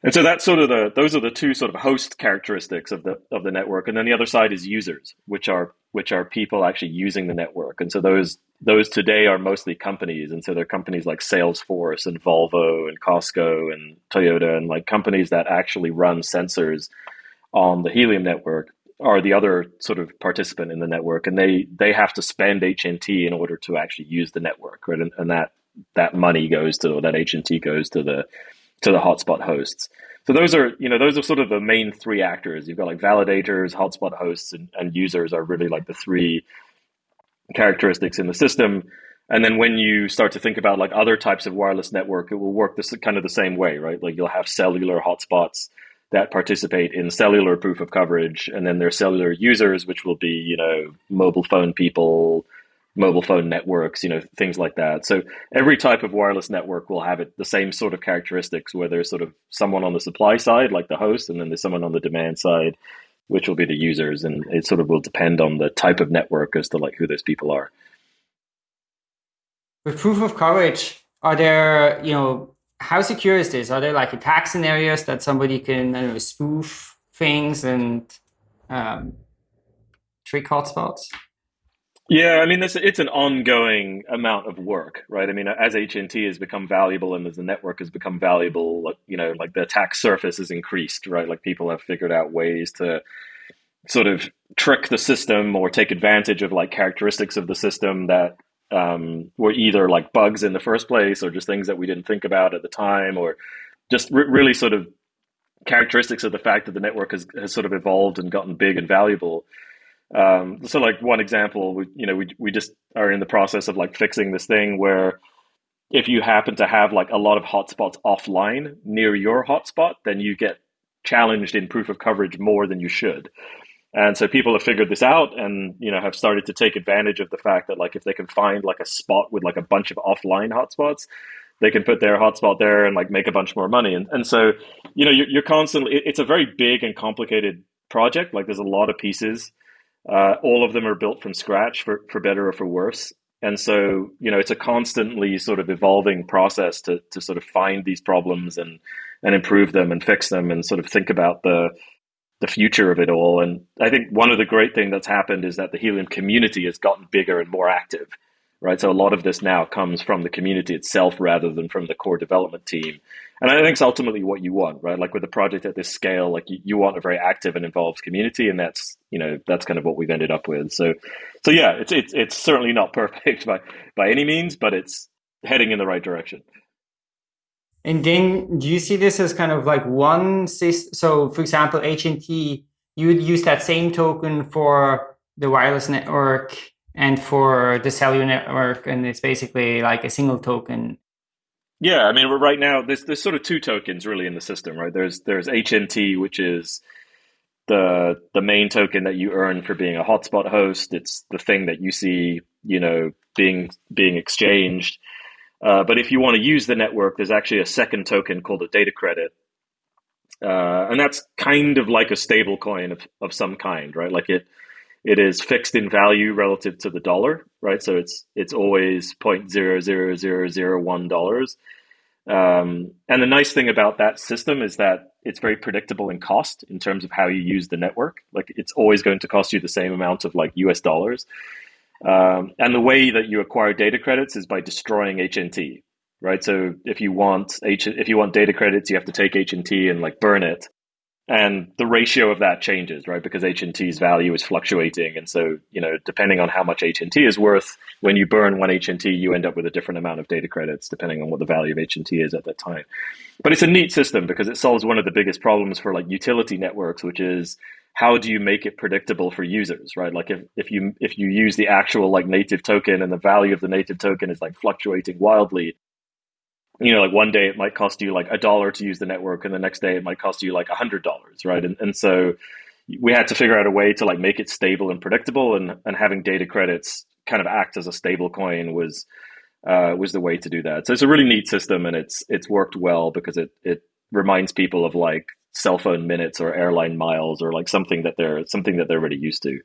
And so that's sort of the those are the two sort of host characteristics of the of the network, and then the other side is users, which are which are people actually using the network. And so those those today are mostly companies, and so they're companies like Salesforce and Volvo and Costco and Toyota and like companies that actually run sensors on the Helium network are the other sort of participant in the network, and they they have to spend HNT in order to actually use the network, right? And, and that that money goes to or that HNT goes to the to the hotspot hosts. So those are, you know, those are sort of the main three actors. You've got like validators, hotspot hosts, and, and users are really like the three characteristics in the system. And then when you start to think about like other types of wireless network, it will work this kind of the same way, right? Like you'll have cellular hotspots that participate in cellular proof of coverage, and then there's cellular users, which will be, you know, mobile phone people, mobile phone networks, you know, things like that. So every type of wireless network will have it the same sort of characteristics where there's sort of someone on the supply side, like the host, and then there's someone on the demand side, which will be the users. And it sort of will depend on the type of network as to like who those people are. With proof of coverage, are there, you know, how secure is this? Are there like attack scenarios that somebody can, I don't know, spoof things and um, trick hotspots? Yeah, I mean, it's an ongoing amount of work, right? I mean, as HNT has become valuable and as the network has become valuable, you know, like the attack surface has increased, right? Like people have figured out ways to sort of trick the system or take advantage of like characteristics of the system that um, were either like bugs in the first place or just things that we didn't think about at the time or just re- really sort of characteristics of the fact that the network has, has sort of evolved and gotten big and valuable. Um, so like one example, we, you know, we, we just are in the process of like fixing this thing where if you happen to have like a lot of hotspots offline near your hotspot, then you get challenged in proof of coverage more than you should. And so people have figured this out and, you know, have started to take advantage of the fact that like if they can find like a spot with like a bunch of offline hotspots, they can put their hotspot there and like make a bunch more money. And, and so, you know, you're, you're constantly, it's a very big and complicated project. Like there's a lot of pieces uh, all of them are built from scratch for, for better or for worse. And so, you know, it's a constantly sort of evolving process to, to sort of find these problems and, and improve them and fix them and sort of think about the, the future of it all. And I think one of the great things that's happened is that the Helium community has gotten bigger and more active right? So a lot of this now comes from the community itself rather than from the core development team. And I think it's ultimately what you want, right? Like with a project at this scale, like you, you want a very active and involved community, and that's you know that's kind of what we've ended up with. So, so yeah, it's it's it's certainly not perfect by by any means, but it's heading in the right direction. And then, do you see this as kind of like one system? So, for example, HNT, you would use that same token for the wireless network and for the cellular network, and it's basically like a single token. Yeah, I mean, right now there's there's sort of two tokens really in the system, right? There's there's HNT, which is the the main token that you earn for being a hotspot host. It's the thing that you see, you know, being being exchanged. Uh, but if you want to use the network, there's actually a second token called a data credit, uh, and that's kind of like a stable coin of, of some kind, right? Like it it is fixed in value relative to the dollar, right? So it's it's always point zero zero zero zero one dollars. Um, and the nice thing about that system is that it's very predictable in cost in terms of how you use the network. Like it's always going to cost you the same amount of like US dollars. Um, and the way that you acquire data credits is by destroying HNT, right? So if you want H, if you want data credits, you have to take HNT and like burn it and the ratio of that changes right? Because hnt's value is fluctuating. And so you know depending on how much hnt is worth when you burn one hnt you end up with a different amount of data credits depending on what the value of hnt is at that time. But it's a neat system because it solves one of the biggest problems for like utility networks which is how do you make it predictable for users right? Like if, if you if you use the actual like native token and the value of the native token is like fluctuating wildly you know, like one day it might cost you like a dollar to use the network, and the next day it might cost you like a hundred dollars, right? And and so we had to figure out a way to like make it stable and predictable, and and having data credits kind of act as a stable coin was uh, was the way to do that. So it's a really neat system, and it's it's worked well because it it reminds people of like cell phone minutes or airline miles or like something that they're something that they're already used to.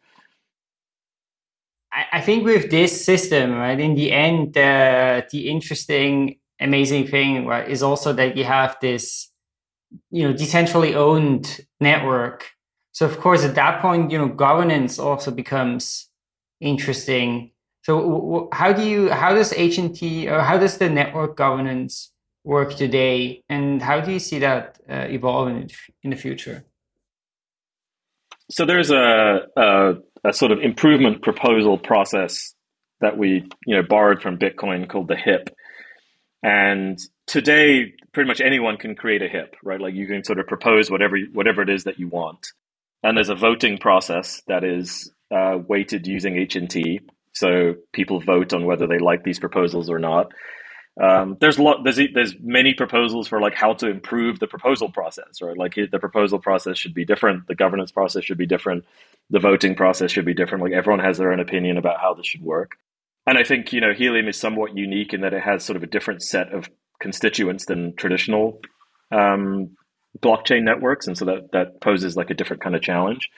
I think with this system, right, in the end, uh, the interesting amazing thing right, is also that you have this, you know, decentrally owned network. So of course, at that point, you know, governance also becomes interesting. So how do you, how does HNT or how does the network governance work today, and how do you see that uh, evolving in the future? So there's a, a, a sort of improvement proposal process that we you know borrowed from Bitcoin called the HIP, and today, pretty much anyone can create a HIP, right? Like you can sort of propose whatever whatever it is that you want, and there's a voting process that is uh, weighted using HNT. So people vote on whether they like these proposals or not. Um, there's a lot. There's there's many proposals for like how to improve the proposal process, right? Like the proposal process should be different. The governance process should be different. The voting process should be different. Like everyone has their own opinion about how this should work. And I think, you know, helium is somewhat unique in that it has sort of a different set of constituents than traditional um, blockchain networks. And so that, that poses like a different kind of challenge.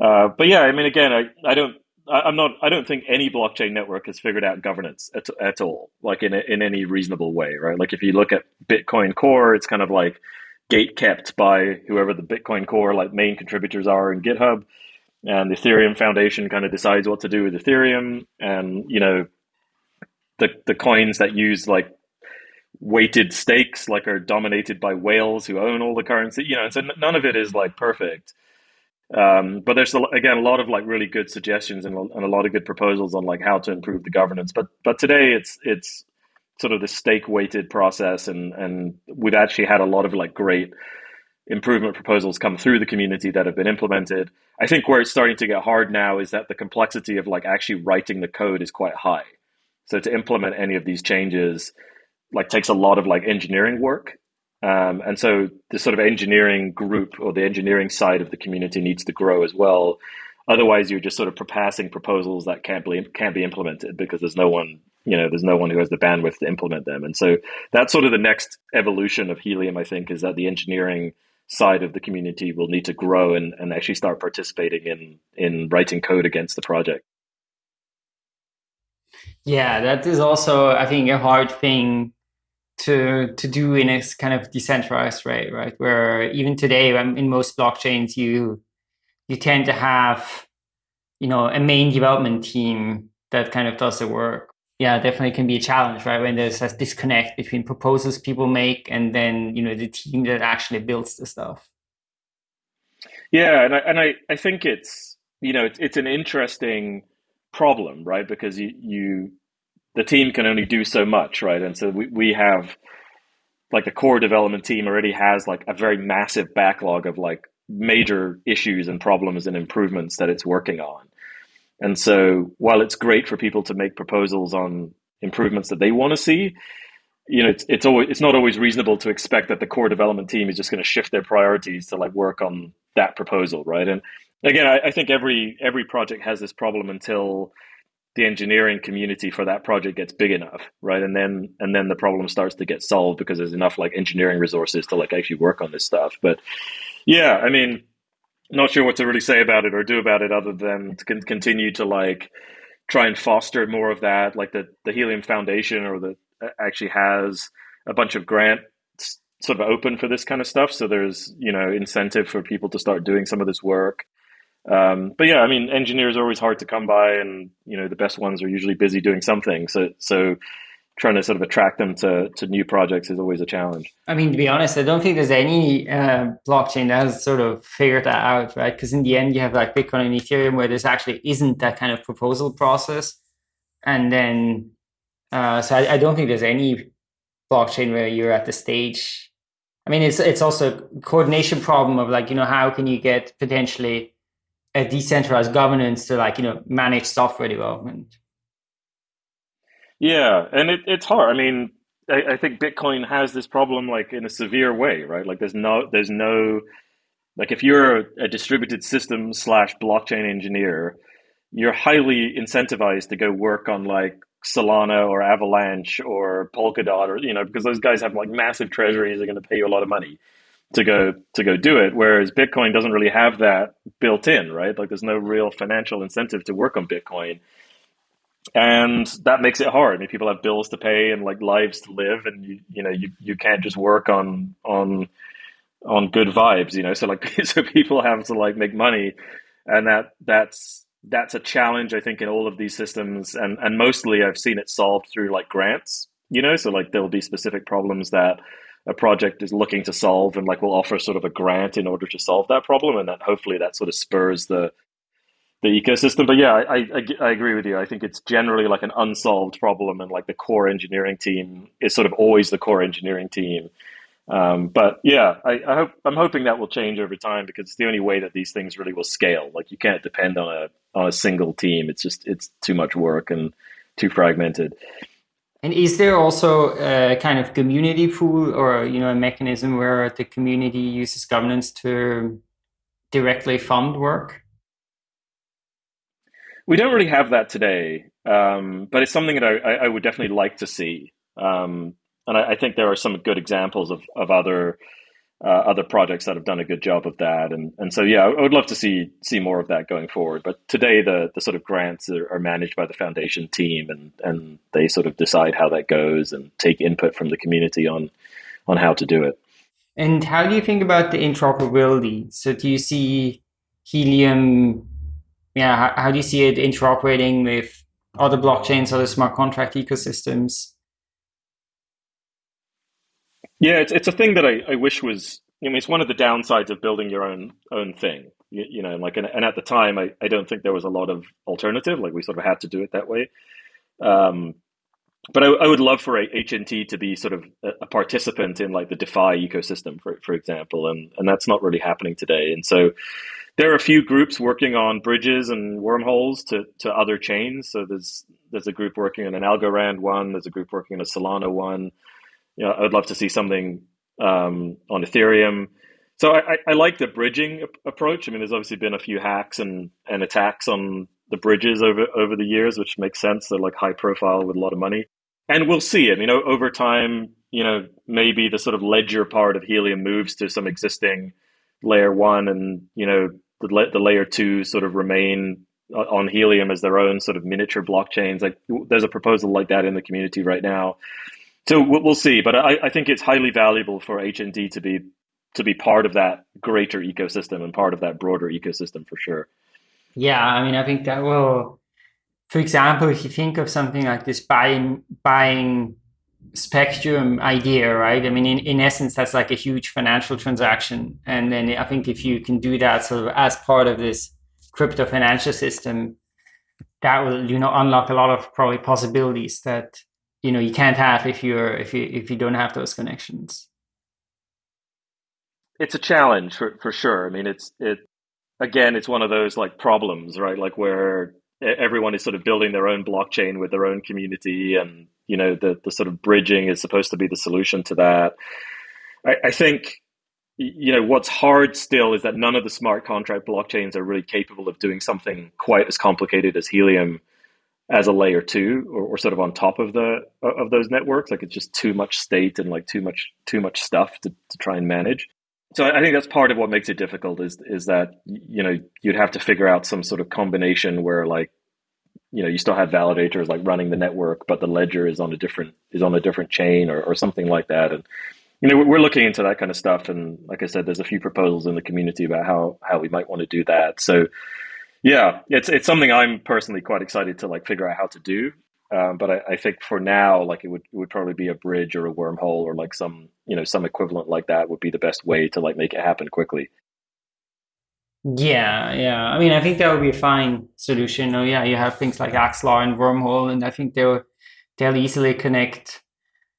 Uh, but yeah, I mean, again, I, I don't, I, am not, I don't think any blockchain network has figured out governance at, at all, like in, a, in any reasonable way, right? Like if you look at Bitcoin Core, it's kind of like gate kept by whoever the Bitcoin Core like main contributors are in GitHub and the Ethereum Foundation kind of decides what to do with Ethereum, and you know, the the coins that use like weighted stakes like are dominated by whales who own all the currency. You know, so none of it is like perfect. Um, but there's again a lot of like really good suggestions and, and a lot of good proposals on like how to improve the governance. But but today it's it's sort of the stake weighted process, and and we've actually had a lot of like great improvement proposals come through the community that have been implemented. I think where it's starting to get hard now is that the complexity of like actually writing the code is quite high. So to implement any of these changes like takes a lot of like engineering work. Um, and so the sort of engineering group or the engineering side of the community needs to grow as well. Otherwise, you're just sort of passing proposals that can't be can't be implemented because there's no one you know there's no one who has the bandwidth to implement them. And so that's sort of the next evolution of Helium. I think is that the engineering side of the community will need to grow and, and actually start participating in in writing code against the project. Yeah, that is also I think a hard thing to to do in a kind of decentralized way, right? Where even today, in most blockchains, you you tend to have you know a main development team that kind of does the work yeah, definitely can be a challenge, right? When there's a disconnect between proposals people make and then, you know, the team that actually builds the stuff. Yeah, and I, and I, I think it's, you know, it's, it's an interesting problem, right? Because you, you, the team can only do so much, right? And so we, we have, like the core development team already has like a very massive backlog of like major issues and problems and improvements that it's working on. And so while it's great for people to make proposals on improvements that they want to see, you know, it's it's always it's not always reasonable to expect that the core development team is just going to shift their priorities to like work on that proposal, right? And again, I, I think every every project has this problem until the engineering community for that project gets big enough, right? And then and then the problem starts to get solved because there's enough like engineering resources to like actually work on this stuff. But yeah, I mean, not sure what to really say about it or do about it other than to continue to like try and foster more of that. Like the the Helium Foundation or the actually has a bunch of grants sort of open for this kind of stuff. So there's you know incentive for people to start doing some of this work. Um, but yeah, I mean, engineers are always hard to come by, and you know the best ones are usually busy doing something. So so trying to sort of attract them to, to new projects is always a challenge. I mean, to be honest, I don't think there's any uh, blockchain that has sort of figured that out, right? Because in the end, you have like Bitcoin and Ethereum where there's actually isn't that kind of proposal process. And then, uh, so I, I don't think there's any blockchain where you're at the stage. I mean, it's it's also a coordination problem of like, you know, how can you get potentially a decentralized governance to like, you know, manage software development? Yeah, and it, it's hard. I mean, I, I, think Bitcoin has this problem like in a severe way, right? Like there's no there's no like if you're a distributed system slash blockchain engineer, you're highly incentivized to go work on like Solana or Avalanche or Polkadot or you know because those guys have like massive treasuries. They're going to pay you a lot of money to go to go do it. Whereas Bitcoin doesn't really have that built in, right? Like there's no real financial incentive to work on Bitcoin and that makes it hard. I mean, people have bills to pay and like lives to live, and you you know you, you can't just work on on on good vibes, you know. So like so people have to like make money, and that that's that's a challenge I think in all of these systems, and and mostly I've seen it solved through like grants, you know. So like there'll be specific problems that a project is looking to solve, and like we'll offer sort of a grant in order to solve that problem, and that hopefully that sort of spurs the the ecosystem. But yeah, I, I, I, agree with you. I think it's generally like an unsolved problem, and like the core engineering team is sort of always the core engineering team. Um, but yeah, I, I, hope I'm hoping that will change over time because it's the only way that these things really will scale. Like you can't depend on a on a single team. It's just it's too much work and too fragmented. And is there also a kind of community pool or you know a mechanism where the community uses governance to directly fund work? We don't really have that today, um, but it's something that I, I, would definitely like to see. Um, and I, I, think there are some good examples of, of other uh, other projects that have done a good job of that. And and so yeah, I would love to see see more of that going forward. But today the the sort of grants are, are managed by the foundation team, and and they sort of decide how that goes and take input from the community on on how to do it. And how do you think about the interoperability? So do you see Helium yeah, how, how do you see it interoperating with other blockchains, other smart contract ecosystems? Yeah, it's it's a thing that I, I wish was. I mean, it's one of the downsides of building your own own thing. You, you know, like, and, and, at the time, I, I don't think there was a lot of alternative. Like, we sort of had to do it that way. Um, but I, I, would love for HNT to be sort of a, a, participant in like the DeFi ecosystem, for for example, and and that's not really happening today. And so, there are a few groups working on bridges and wormholes to, to other chains. So there's there's a group working on an Algorand one. There's a group working on a Solana one. You know, I would love to see something um, on Ethereum. So I, I, like the bridging approach. I mean, there's obviously been a few hacks and, and attacks on the bridges over over the years, which makes sense. They're like high profile with a lot of money, and we'll see. I mean, over time, you know, maybe the sort of ledger part of Helium moves to some existing layer one, and you know the, the layer two sort of remain uh, on Helium as their own sort of miniature blockchains. Like there's a proposal like that in the community right now. So we'll see, but I, I think it's highly valuable for HNT to be to be part of that greater ecosystem and part of that broader ecosystem for sure. Yeah, I mean, I think that will, for example, if you think of something like this buying buying spectrum idea, right? I mean, in, in essence, that's like a huge financial transaction. And then I think if you can do that sort of as part of this crypto financial system, that will, you know, unlock a lot of probably possibilities that, you know, you can't have if you're, if you, if you don't have those connections. It's a challenge for, for sure. I mean, it's, it, again, it's one of those like problems, right? Like where everyone is sort of building their own blockchain with their own community and you know the the sort of bridging is supposed to be the solution to that. I, I, think you know what's hard still is that none of the smart contract blockchains are really capable of doing something quite as complicated as helium as a layer two or, or sort of on top of the of those networks. Like it's just too much state and like too much too much stuff to, to try and manage so I think that's part of what makes it difficult is is that you know you'd have to figure out some sort of combination where like you know you still have validators like running the network, but the ledger is on a different is on a different chain or, or something like that. And you know we're looking into that kind of stuff. And like I said, there's a few proposals in the community about how how we might want to do that. So yeah, it's it's something I'm personally quite excited to like figure out how to do. Um, but I, I, think for now, like it would it would probably be a bridge or a wormhole or like some you know some equivalent like that would be the best way to like make it happen quickly. Yeah, yeah. I mean, I think that would be a fine solution. Oh, yeah, you have things like Axelar and Wormhole, and I think they'll they'll easily connect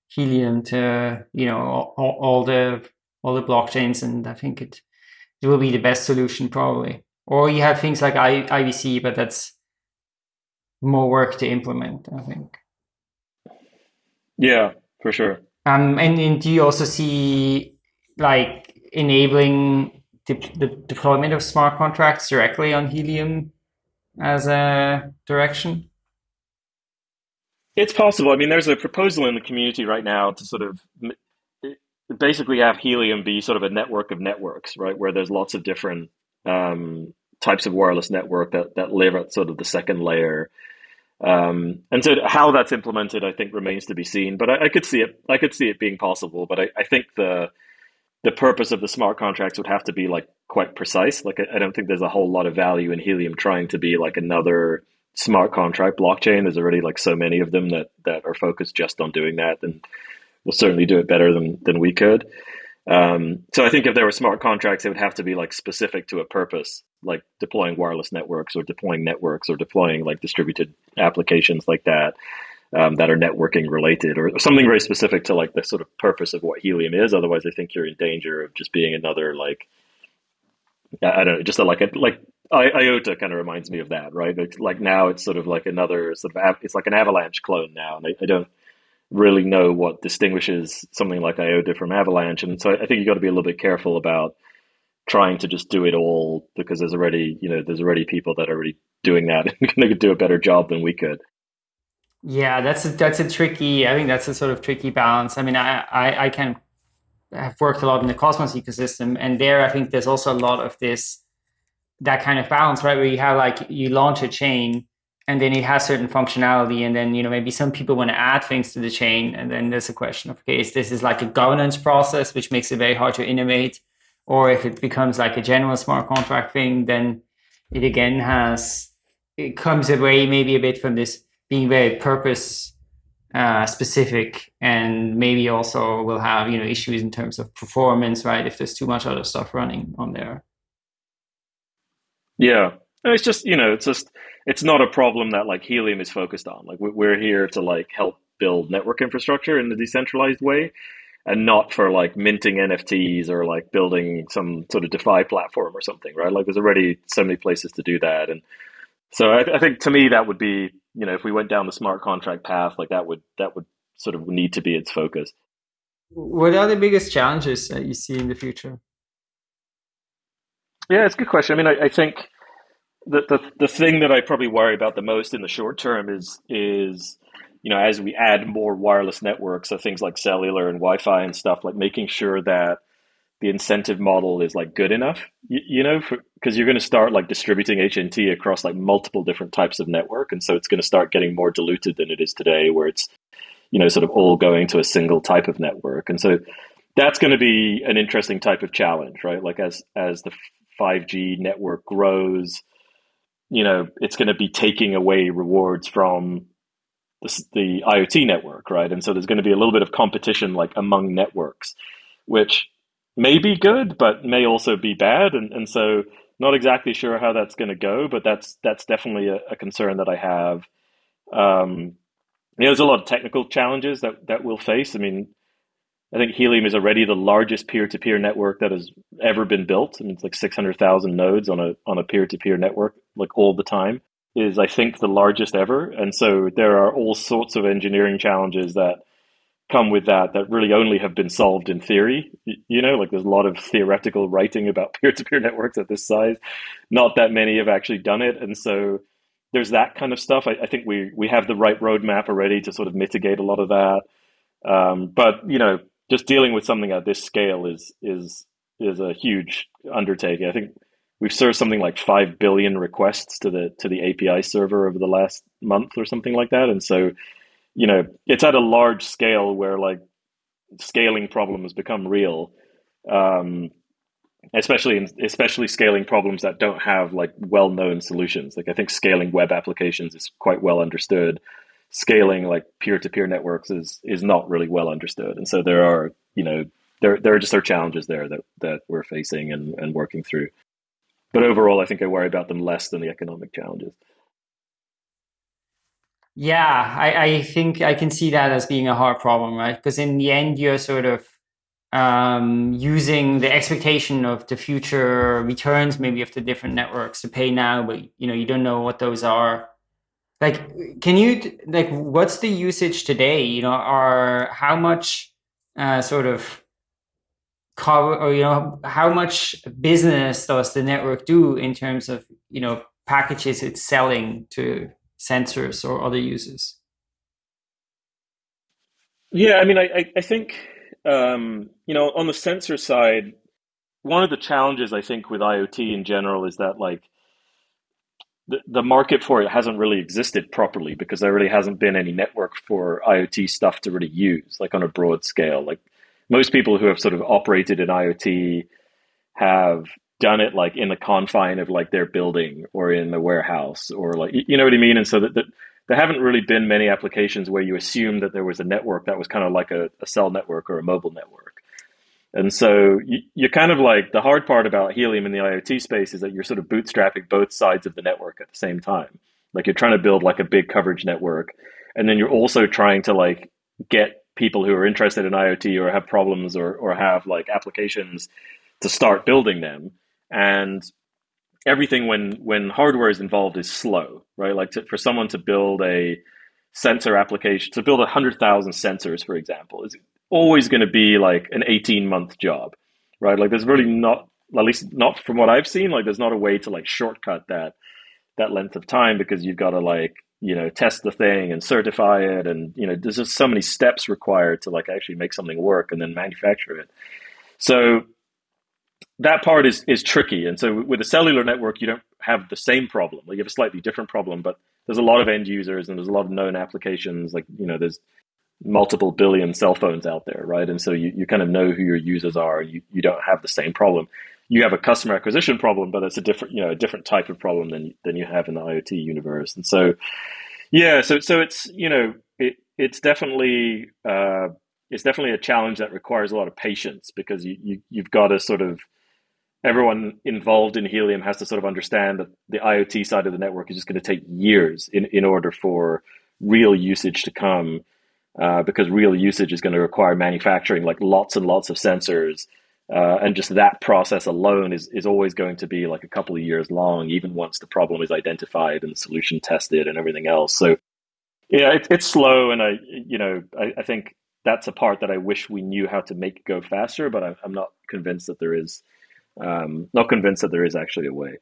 Helium to you know all, all the all the blockchains, and I think it it will be the best solution probably. Or you have things like I, IBC, but that's more work to implement, I think. Yeah, for sure. Um, and, and do you also see like enabling the, the deployment of smart contracts directly on Helium as a direction? It's possible. I mean, there's a proposal in the community right now to sort of basically have Helium be sort of a network of networks, right? Where there's lots of different um, types of wireless network that, that live at sort of the second layer um, and so how that's implemented, I think, remains to be seen. But I, I could see it. I could see it being possible. But I, I, think the the purpose of the smart contracts would have to be like quite precise. Like I, I don't think there's a whole lot of value in Helium trying to be like another smart contract blockchain. There's already like so many of them that that are focused just on doing that, and will certainly do it better than than we could. Um, so I think if there were smart contracts, it would have to be like specific to a purpose, like deploying wireless networks or deploying networks or deploying like distributed applications like that um, that are networking related or something very specific to like the sort of purpose of what Helium is. Otherwise, I think you're in danger of just being another like I don't know, just a, like a like I, IOTA kind of reminds me of that, right? It's like now it's sort of like another sort of it's like an Avalanche clone now, and I, I don't really know what distinguishes something like IOTA from Avalanche. And so I think you've got to be a little bit careful about trying to just do it all because there's already, you know, there's already people that are already doing that and going to do a better job than we could. Yeah, that's a, that's a tricky. I think that's a sort of tricky balance. I mean, I I, I can have worked a lot in the Cosmos ecosystem, and there I think there's also a lot of this that kind of balance, right? Where you have like you launch a chain, and then it has certain functionality and then you know maybe some people want to add things to the chain and then there's a question of okay is this is like a governance process which makes it very hard to innovate? Or if it becomes like a general smart contract thing then it again has it comes away maybe a bit from this being very purpose uh, specific and maybe also will have you know issues in terms of performance right if there's too much other stuff running on there. Yeah. It's just you know it's just it's not a problem that like Helium is focused on. Like we're here to like help build network infrastructure in a decentralized way, and not for like minting NFTs or like building some sort of DeFi platform or something, right? Like there's already so many places to do that, and so I, I think to me that would be you know if we went down the smart contract path, like that would that would sort of need to be its focus. What are the biggest challenges that you see in the future? Yeah, it's a good question. I mean, I, I think the, the the thing that I probably worry about the most in the short term is is you know as we add more wireless networks, so things like cellular and Wi-Fi and stuff, like making sure that the incentive model is like good enough, you, you know, because you're going to start like distributing HNT across like multiple different types of network, and so it's going to start getting more diluted than it is today, where it's you know sort of all going to a single type of network, and so that's going to be an interesting type of challenge, right? Like as as the 5G network grows you know, it's going to be taking away rewards from the, the IoT network, right? And so there's going to be a little bit of competition like among networks, which may be good, but may also be bad. And, and so not exactly sure how that's going to go, but that's, that's definitely a, a concern that I have. Um, you know, there's a lot of technical challenges that, that we'll face. I mean, I think Helium is already the largest peer-to-peer network that has ever been built. I mean, it's like 600,000 nodes on a on a peer-to-peer network, like all the time. Is I think the largest ever, and so there are all sorts of engineering challenges that come with that that really only have been solved in theory. You know, like there's a lot of theoretical writing about peer-to-peer networks at this size. Not that many have actually done it, and so there's that kind of stuff. I, I think we we have the right roadmap already to sort of mitigate a lot of that. Um, but you know, just dealing with something at this scale is is is a huge undertaking. I think we've served something like five billion requests to the to the API server over the last month or something like that, and so you know it's at a large scale where like scaling problems become real. Um, especially in, especially scaling problems that don't have like well-known solutions like i think scaling web applications is quite well understood scaling like peer-to-peer networks is is not really well understood. And so there are you know there there are just are challenges there that that we're facing and, and working through. But overall i think i worry about them less than the economic challenges. Yeah i, I think i can see that as being a hard problem right? Because in the end you're sort of um, using the expectation of the future returns, maybe of the different networks to pay now, but you know you don't know what those are. Like, can you like what's the usage today? You know, are how much uh, sort of cover or you know how much business does the network do in terms of you know packages it's selling to sensors or other users? Yeah, I mean, I I think um, you know, on the sensor side, one of the challenges I think with IoT in general is that like the, market for it hasn't really existed properly because there really hasn't been any network for IoT stuff to really use, like on a broad scale. Like most people who have sort of operated in IoT have done it like in the confine of like their building or in the warehouse or like you know what I mean. And so that, that there haven't really been many applications where you assume that there was a network that was kind of like a, a cell network or a mobile network. And so you, you're kind of like the hard part about Helium in the IoT space is that you're sort of bootstrapping both sides of the network at the same time. Like you're trying to build like a big coverage network, and then you're also trying to like get people who are interested in IoT or have problems or, or have like applications to start building them. And everything when when hardware is involved is slow, right? Like to, for someone to build a sensor application, to build a hundred thousand sensors, for example, is always going to be like an eighteen month job, right? Like there's really not, at least not from what I've seen, like there's not a way to like shortcut that that length of time because you've got to like you know test the thing and certify it and you know there's just so many steps required to like actually make something work and then manufacture it so that part is is tricky. And so with a cellular network, you don't have the same problem. Like you have a slightly different problem, but there's a lot of end users and there's a lot of known applications. Like you know, there's multiple billion cell phones out there, right? And so you, you kind of know who your users are. You you don't have the same problem. You have a customer acquisition problem, but it's a different you know a different type of problem than than you have in the IoT universe. And so yeah, so so it's you know it it's definitely. Uh, it's definitely a challenge that requires a lot of patience because you, you you've got to sort of everyone involved in Helium has to sort of understand that the IoT side of the network is just going to take years in, in order for real usage to come, uh, because real usage is going to require manufacturing like lots and lots of sensors. Uh, and just that process alone is, is always going to be like a couple of years long, even once the problem is identified and the solution tested and everything else. So, yeah, it, it's slow, and I, you know, I, I, think that's a part that I wish we knew how to make go faster, but I, I'm not convinced that there is um, not convinced that there is actually a way.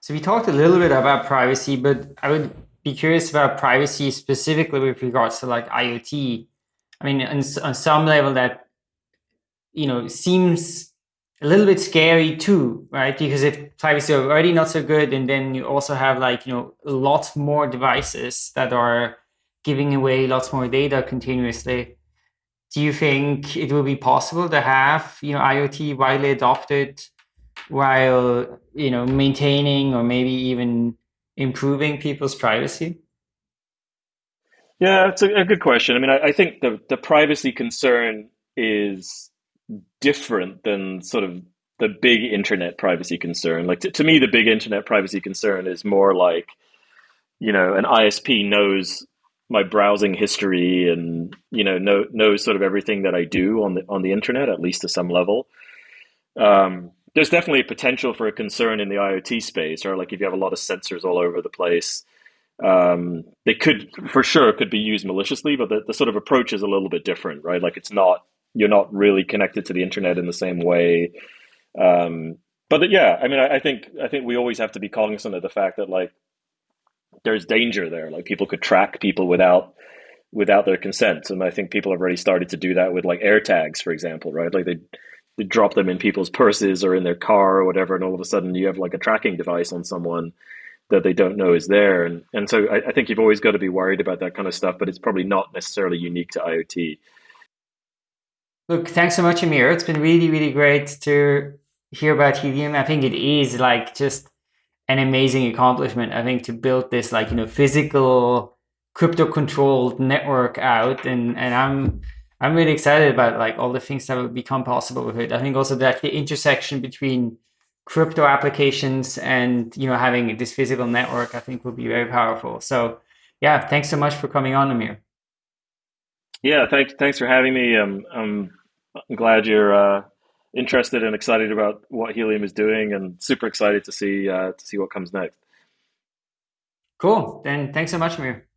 So we talked a little bit about privacy, but I would be curious about privacy specifically with regards to like IoT. I mean, on, on some level, that you know seems a little bit scary too, right? Because if privacy is already not so good, and then you also have like you know lots more devices that are giving away lots more data continuously do you think it will be possible to have you know IoT widely adopted while you know maintaining or maybe even improving people's privacy? Yeah, it's a, a good question. I mean, I, I, think the the privacy concern is different than sort of the big internet privacy concern. Like to, to me, the big internet privacy concern is more like you know an ISP knows my browsing history and you know know knows sort of everything that I do on the on the internet at least to some level. Um, there's definitely a potential for a concern in the IoT space, or like if you have a lot of sensors all over the place, um, they could for sure could be used maliciously, but the, the sort of approach is a little bit different, right? Like it's not you're not really connected to the internet in the same way. Um, but yeah, I mean, I, I think I think we always have to be cognizant of the fact that like there's danger there. Like people could track people without without their consent. And I think people have already started to do that with like AirTags, for example, right? Like they drop them in people's purses or in their car or whatever, and all of a sudden you have like a tracking device on someone that they don't know is there. And and so I, I think you've always got to be worried about that kind of stuff, but it's probably not necessarily unique to IoT. Look, thanks so much, Amir. It's been really, really great to hear about Helium. I think it is like just an amazing accomplishment. I think to build this like, you know, physical crypto controlled network out and, and I'm I'm really excited about like all the things that will become possible with it. I think also that the intersection between crypto applications and you know having this physical network, I think will be very powerful. So yeah, thanks so much for coming on, Amir. Yeah, thanks thanks for having me. Um, I'm I'm glad you're uh, interested and excited about what Helium is doing, and super excited to see uh, to see what comes next. Cool. Then thanks so much, Amir.